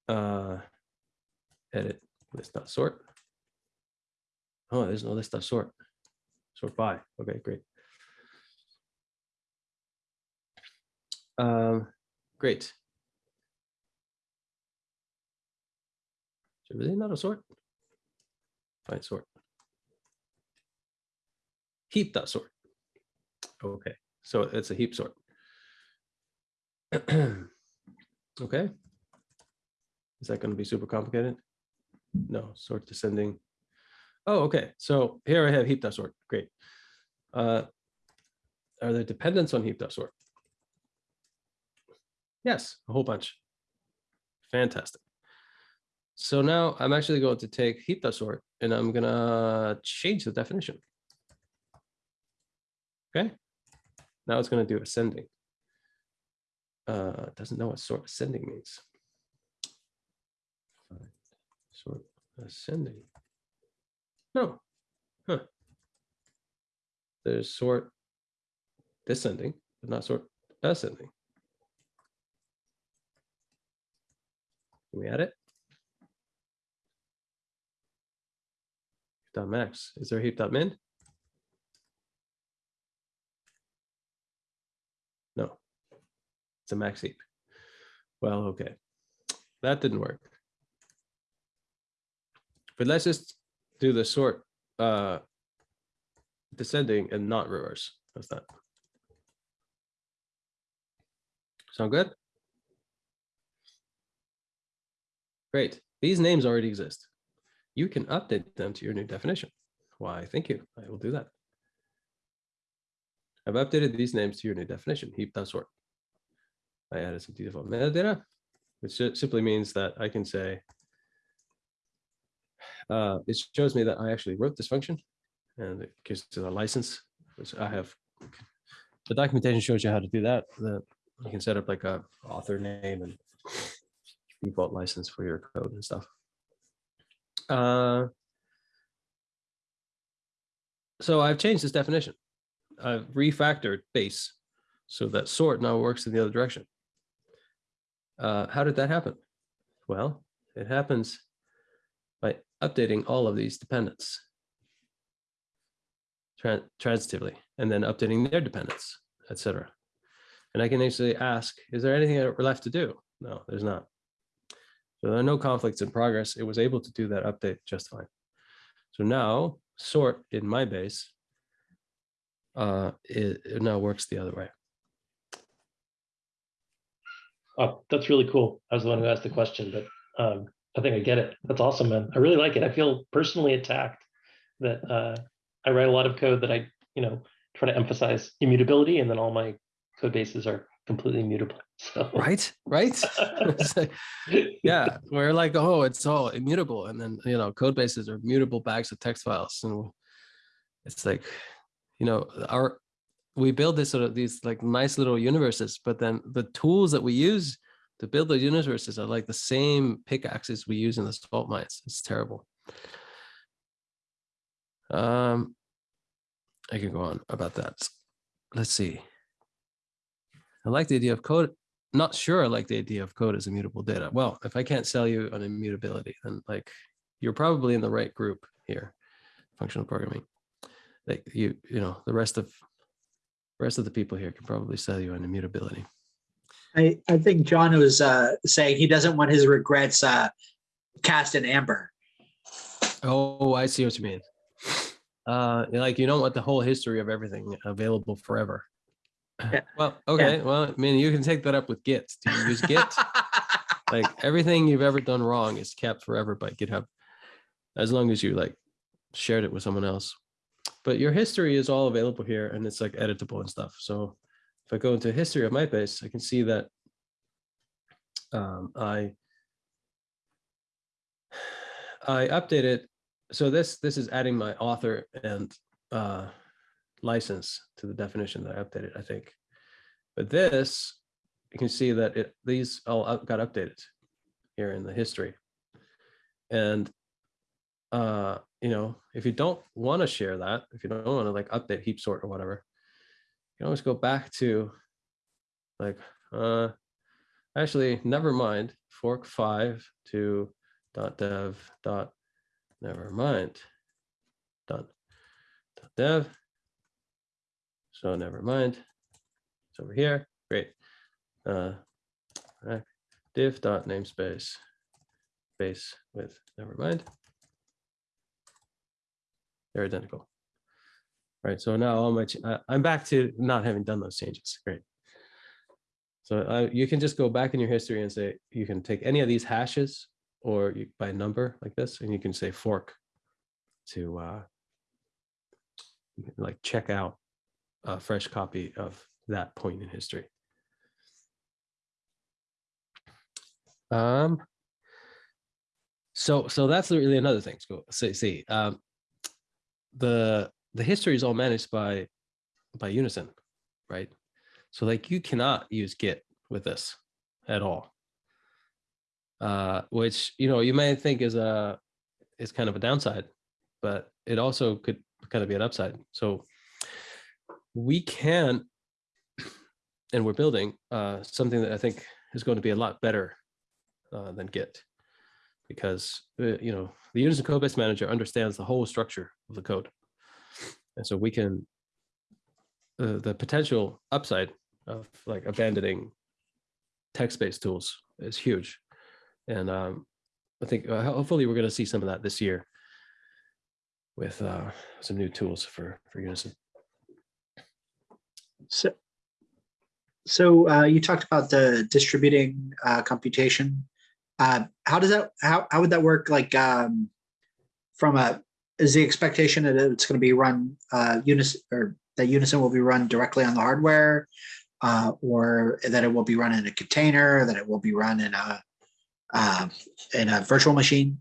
Uh, edit list dot sort. Oh, there's no list dot sort. By. Okay, great. Um, great. So really not a sort. Find sort. Heap dot sort. Okay, so it's a heap sort. (clears throat) Okay. Is that going to be super complicated? No, sort descending. Oh, okay. So here I have heap sort. Great. Uh, are there dependents on heap sort? Yes, a whole bunch. Fantastic. So now I'm actually going to take heap sort and I'm gonna change the definition. Okay. Now it's gonna do ascending. Uh, doesn't know what sort ascending means. Fine. Sort ascending. No. Huh. There's sort descending, but not sort ascending. Can we add it? Dot max. Is there heap dot min? No. It's a max heap. Well, okay. That didn't work. But let's just do the sort uh descending and not reverse. That's that. Sound good? Great. These names already exist. You can update them to your new definition. Why, thank you. I will do that. I've updated these names to your new definition, heap.sort. I added some default metadata, which simply means that I can say, uh, it shows me that I actually wrote this function and it gives it a license, which I have. The documentation shows you how to do that. You can set up like a author name and default license for your code and stuff. Uh, so I've changed this definition. I've refactored base so that sort now works in the other direction. Uh, how did that happen? Well, it happens updating all of these dependents tran- transitively and then updating their dependents, etc. And I can actually ask, is there anything left to do? No, there's not. So there are no conflicts in progress. It was able to do that update just fine. So now sort in my base, uh, it, it now works the other way. Oh, that's really cool. I was the one who asked the question, but um, I think I get it. That's awesome, man. I really like it. I feel personally attacked that uh, I write a lot of code that I, you know, try to emphasize immutability, and then all my code bases are completely immutable. (laughs) So Right, right. (laughs) Yeah, we're like, oh, it's all immutable, and then you know, code bases are mutable bags of text files, and it's like, you know, our we build this sort of these like nice little universes, but then the tools that we use to build those universes are like the same pickaxes we use in the salt mines. It's terrible. Um, I can go on about that. Let's see. I like the idea of code. Not sure I like the idea of code as immutable data. Well, if I can't sell you on immutability, then like you're probably in the right group here, functional programming. Like you, you know, the rest of rest of the people here can probably sell you on immutability. I, I think John was uh, saying he doesn't want his regrets uh, cast in amber. Oh, I see what you mean. Uh, like you don't want the whole history of everything available forever. Yeah. (sighs) Well, okay, well, I mean, you can take that up with Git. Do you use Git? (laughs) like everything you've ever done wrong is kept forever by GitHub, as long as you like shared it with someone else. But your history is all available here, and it's like editable and stuff. So if I go into history of my base, I can see that um, I I updated. So this this is adding my author and uh, license to the definition that I updated, I think. But this, you can see that it these all up, got updated here in the history. And uh, you know, if you don't want to share that, if you don't want to like update heap sort or whatever, can always go back to like uh actually never mind. Fork five to dot dev dot never mind. Dot, dot dev. So never mind. It's over here. Great. Uh diff dot namespace. Base with never mind. They're identical right so now all my i'm back to not having done those changes great so uh, you can just go back in your history and say, you can take any of these hashes or you, by number like this, and you can say fork to uh, like check out a fresh copy of that point in history. Um, so so that's really another thing. So see, see um, the the history is all managed by by Unison, right? So like you cannot use Git with this at all. Uh, which you know you may think is a is kind of a downside, but it also could kind of be an upside. So we can, (clears throat) and we're building uh, something that I think is going to be a lot better uh, than Git, because uh, you know the Unison Codebase Manager understands the whole structure of the code, and so we can uh, the potential upside of like abandoning text-based tools is huge. And um, I think uh, hopefully we're going to see some of that this year with uh, some new tools for, for Unison. So, so uh, you talked about the distributing uh, computation. Uh, how does that, how, how would that work? Like um, from a, is the expectation that it's going to be run uh, Unison or that Unison will be run directly on the hardware? Uh, or that it will be run in a container, that it will be run in a um, in a virtual machine?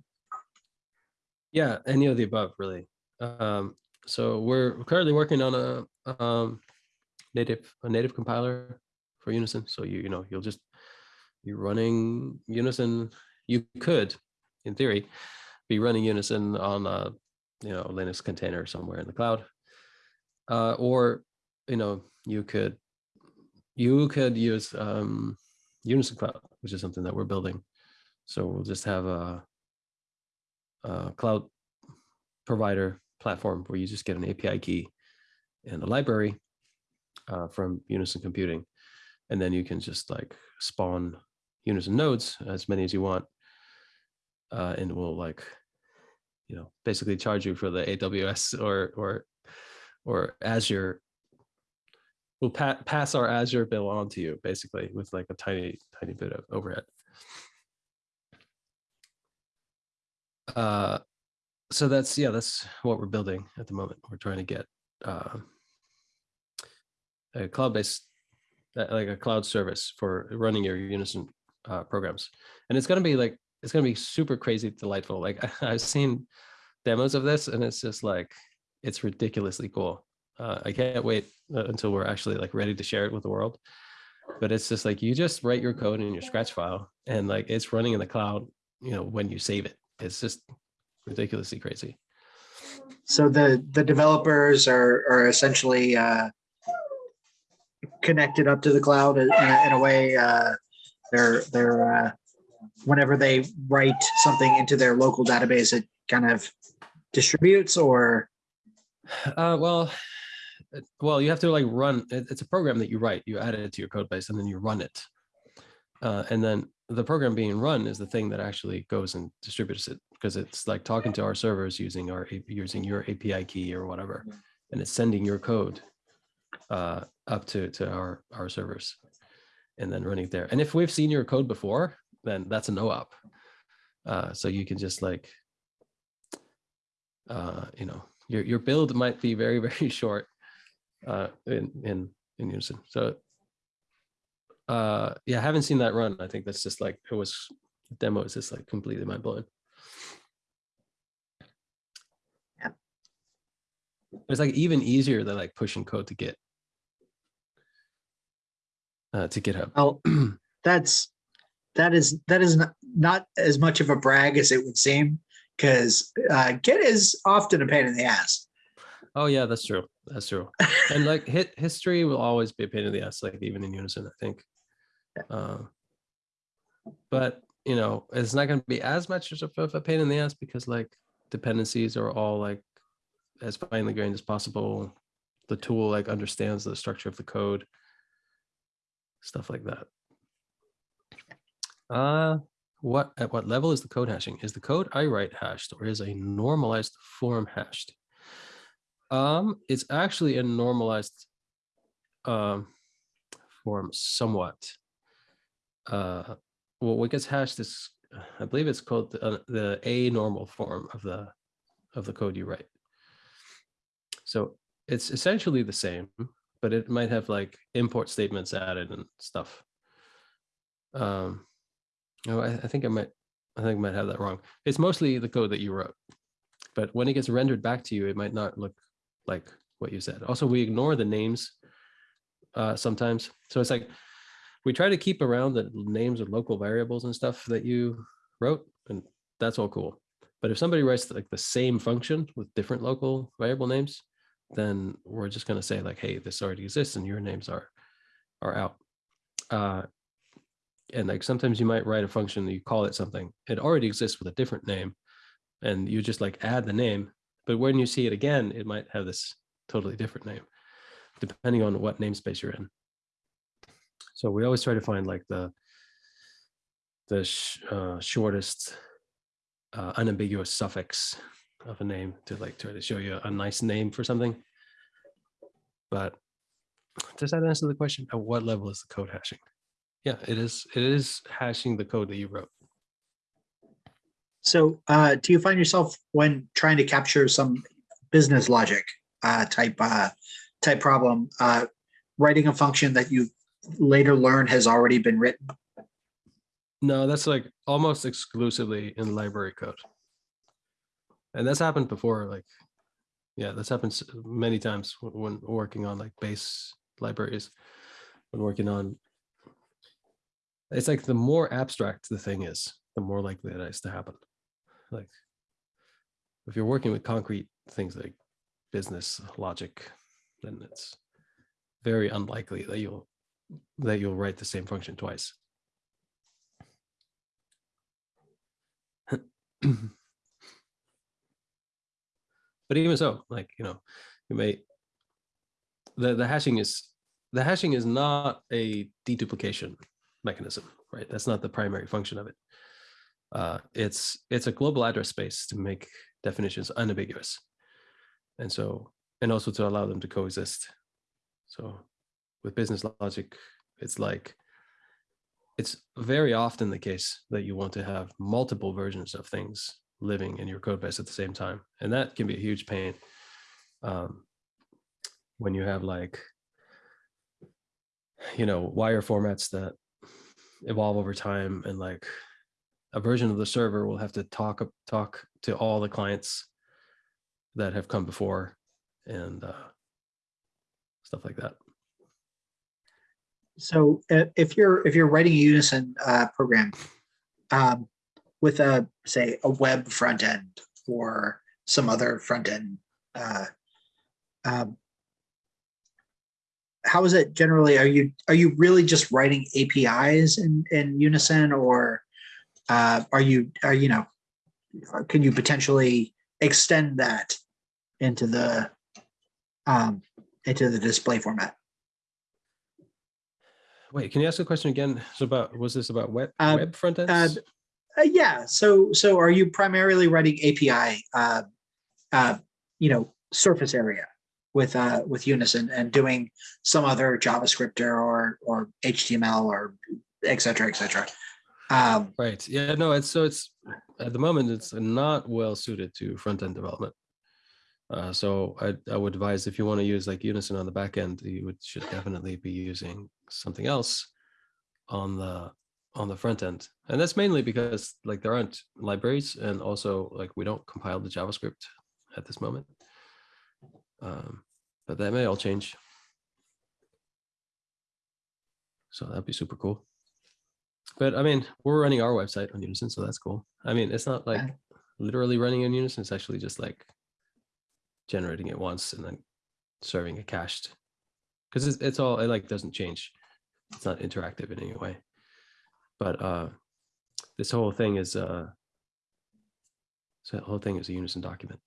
Yeah, any of the above, really. Um, so we're currently working on a um, native a native compiler for Unison. So you you know you'll just you're running Unison. You could, in theory, be running Unison on a you know Linux container somewhere in the cloud, uh, or you know you could you could use um, Unison Cloud, which is something that we're building. So we'll just have a, a cloud provider platform where you just get an API key and a library uh, from Unison Computing, and then you can just like spawn Unison nodes as many as you want, uh, and we'll like, you know, basically charge you for the AWS or or or Azure we'll pa- pass our Azure bill on to you basically with like a tiny, tiny bit of overhead. Uh, so that's, yeah, that's what we're building at the moment. We're trying to get uh, a cloud-based, uh, like a cloud service for running your Unison uh, programs. And it's going to be like, it's going to be super crazy delightful. Like (laughs) I've seen demos of this and it's just like, it's ridiculously cool uh, I can't wait uh, until we're actually like ready to share it with the world. But it's just like you just write your code in your Scratch file, and like it's running in the cloud. You know when you save it, it's just ridiculously crazy. So the the developers are are essentially uh, connected up to the cloud in a, in a way. Uh, they're they're uh, whenever they write something into their local database, it kind of distributes or Uh, well, well, you have to like run. It's a program that you write. You add it to your code base, and then you run it. Uh, and then the program being run is the thing that actually goes and distributes it because it's like talking to our servers using our using your API key or whatever, and it's sending your code uh, up to to our our servers, and then running it there. And if we've seen your code before, then that's a no op. Uh, so you can just like, uh, you know, your your build might be very (laughs) very short uh, in in in unison. So uh yeah i haven't seen that run i think that's just like it was the demo is just like completely mind blowing Yeah. it's like even easier than like pushing code to git uh to github Well, (clears throat) that's, that is, that is not, not as much of a brag as it would seem. Cause uh, Git is often a pain in the ass. oh yeah that's true. That's true. And like Git history will always be a pain in the ass like even in unison i think. Uh, but you know it's not going to be as much of a pain in the ass because like dependencies are all like as finely grained as possible. The tool like understands the structure of the code. Stuff like that uh what at what level is the code hashing? Is the code i write hashed or is a normalized form hashed? Um it's actually a normalized um form somewhat. Uh well what gets hashed is i believe it's called the, uh, the a normal form of the of the code you write. So it's essentially the same but it might have like import statements added and stuff. Um no I, I think i might i think i might have that wrong. It's mostly the code that you wrote but when it gets rendered back to you it might not look like what you said. Also we ignore the names uh sometimes. So it's like we try to keep around the names of local variables and stuff that you wrote and that's all cool. But if somebody writes like the same function with different local variable names then we're just going to say like hey this already exists and your names are are out. Uh and like sometimes you might write a function you call it something it already exists with a different name and you just like add the name but when you see it again it might have this totally different name depending on what namespace you're in so we always try to find like the the sh- uh, shortest uh, unambiguous suffix of a name to like try to show you a nice name for something. But does that answer the question? At what level is the code hashing? Yeah, it is. It is hashing the code that you wrote. So uh, do you find yourself when trying to capture some business logic uh, type uh, type problem, uh, writing a function that you later learn has already been written? No, that's like almost exclusively in library code. And that's happened before, like, yeah, that's happened many times when, when working on like base libraries, when working on. It's like the more abstract the thing is, the more likely it is to happen. Like, if you're working with concrete things like business logic, then it's very unlikely that you'll that you'll write the same function twice. (clears throat) but even so, like you know, you may the the hashing is the hashing is not a deduplication mechanism, right? That's not the primary function of it. Uh, it's it's a global address space to make definitions unambiguous, and so and also to allow them to coexist. So with business logic, it's like it's very often the case that you want to have multiple versions of things living in your code base at the same time. And that can be a huge pain um, when you have like, you know, wire formats that evolve over time and like a version of the server will have to talk talk to all the clients that have come before and uh, stuff like that. So uh, if you're if you're writing a Unison uh, program um, with a say a web front end or some other front end, uh, um, how is it generally? Are you are you really just writing APIs in in Unison, or uh, are you are you know can you potentially extend that into the um, into the display format? wait, can you ask the question again? So about, was this about web, Uh, web front uh, ends? Uh, yeah. So so are you primarily writing API, uh, uh, you know, surface area with uh, with Unison and doing some other JavaScript or or, HTML or et cetera, et cetera. Um, Right. Yeah, no, it's so it's at the moment it's not well suited to front end development. Uh, so I, I would advise if you want to use like Unison on the back end, you would should definitely be using something else on the on the front end. And that's mainly because like there aren't libraries and also like we don't compile the JavaScript at this moment. Um, but that may all change. So that'd be super cool. But I mean, we're running our website on Unison, so that's cool. I mean, it's not like literally running in Unison, it's actually just like generating it once and then serving a cached. Because it's, it's all, it like doesn't change. It's not interactive in any way. But uh this whole thing is uh so the whole thing is a Unison document.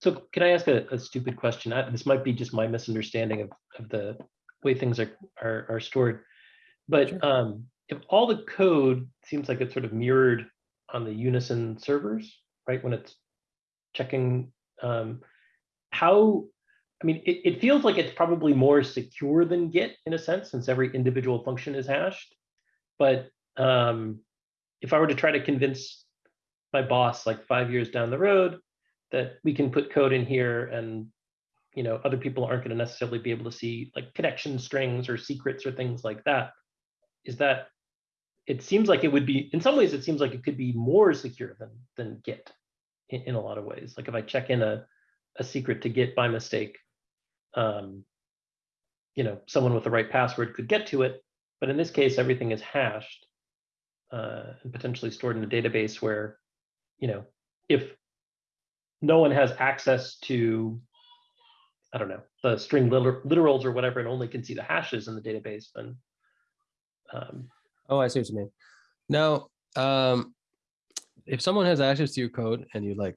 So can I ask a, a stupid question? I- This might be just my misunderstanding of, of the way things are, are, are stored. But Sure. um, if all the code seems like it's sort of mirrored on the Unison servers, right? When it's checking, um, how, I mean, it, it feels like it's probably more secure than Git in a sense, since every individual function is hashed. But um, if I were to try to convince my boss like five years down the road that we can put code in here and you know other people aren't going to necessarily be able to see like connection strings or secrets or things like that. Is that it seems like it would be in some ways it seems like it could be more secure than than git in, in a lot of ways. Like if i check in a, a secret to git by mistake um you know someone with the right password could get to it but in this case everything is hashed uh, and potentially stored in a database where you know if no one has access to i don't know the string liter- literals or whatever and only can see the hashes in the database then um, Oh, I see what you mean. Now, um, if someone has access to your code and you like,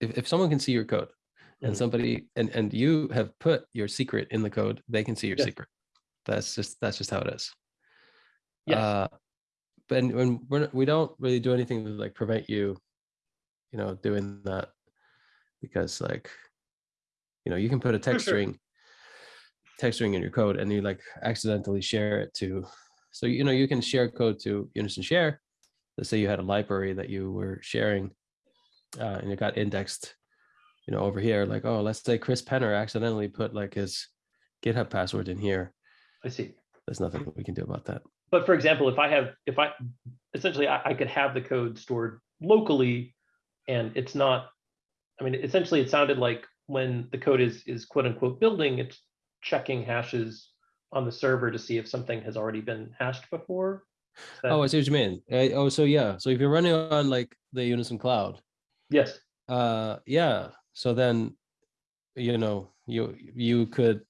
if, if someone can see your code and Mhm. somebody and and you have put your secret in the code, they can see your Yeah. secret. That's just that's just how it is. Yes. Uh, but when we're, we don't really do anything to like prevent you, you know, doing that because like, you know, you can put a text (laughs) string, text string in your code and you like accidentally share it to so you know you can share code to Unison Share. Let's say you had a library that you were sharing, uh, and it got indexed, you know, over here. Like, oh, let's say Chris Penner accidentally put like his GitHub password in here. i see There's nothing we can do about that. but for example if i have if i essentially I, I could have the code stored locally and it's not i mean essentially it sounded like when the code is is quote unquote building it's checking hashes on the server to see if something has already been hashed before that- Oh, I see what you mean. Uh, oh, so yeah. So if you're running on like the Unison Cloud, yes uh, yeah. So then, you know, you you could.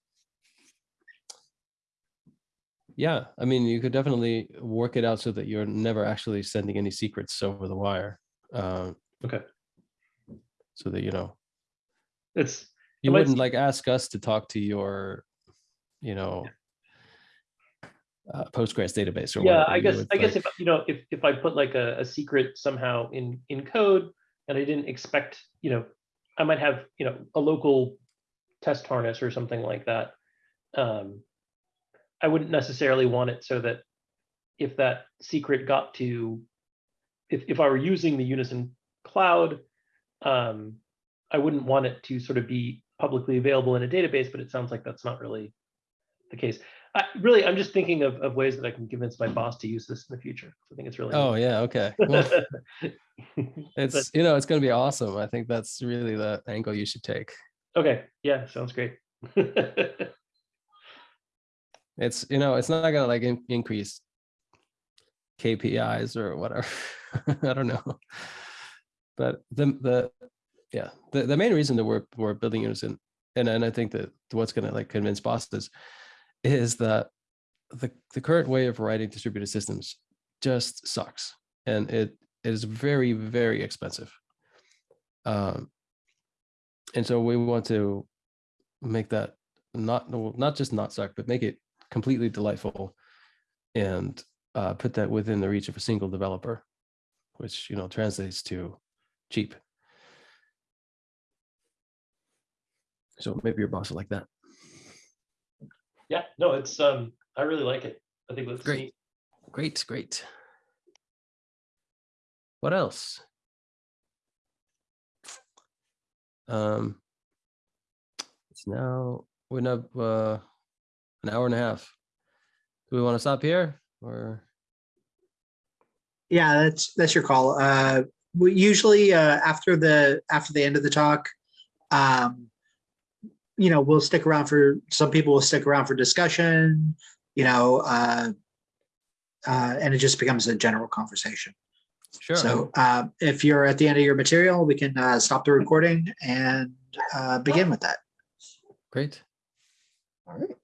Yeah, I mean, you could definitely work it out so that you're never actually sending any secrets over the wire. Um, okay so that you know it's you wouldn't seem- like ask us to talk to your, you know, uh, Postgres database or yeah whatever. i guess would, i guess if you know if if i put like a, a secret somehow in in code and i didn't expect you know i might have you know a local test harness or something like that um i wouldn't necessarily want it so that if that secret got to if, if i were using the unison cloud um i wouldn't want it to sort of be publicly available in a database but it sounds like that's not really the case I, really i'm just thinking of, of ways that i can convince my boss to use this in the future i think it's really Oh yeah, okay. (laughs) Well, (laughs) it's you know it's going to be awesome. I think that's really the angle you should take. okay yeah sounds great (laughs) It's you know it's not going to like in- increase KPIs or whatever. I don't know, but the the yeah the, the main reason that we're we're building Unison and and I think that what's going to like convince bosses is that the the current way of writing distributed systems just sucks and it it is very very expensive. Um, and so we want to make that not not just not suck, but make it completely delightful, and uh, put that within the reach of a single developer, which you know translates to cheap. So maybe your boss will like that. Yeah, no, it's, um, I really like it. I think that's Great. neat. Great, great. What else? Um, it's now we're now uh, an hour and a half. Do we want to stop here or? Yeah, that's, that's your call. Uh, we usually, uh, after the, after the end of the talk, um, you know, we'll stick around for, some people will stick around for discussion, you know, uh, uh, and it just becomes a general conversation. Sure. So, uh, if you're at the end of your material, we can, uh, stop the recording and, uh, begin with that. Great. All right.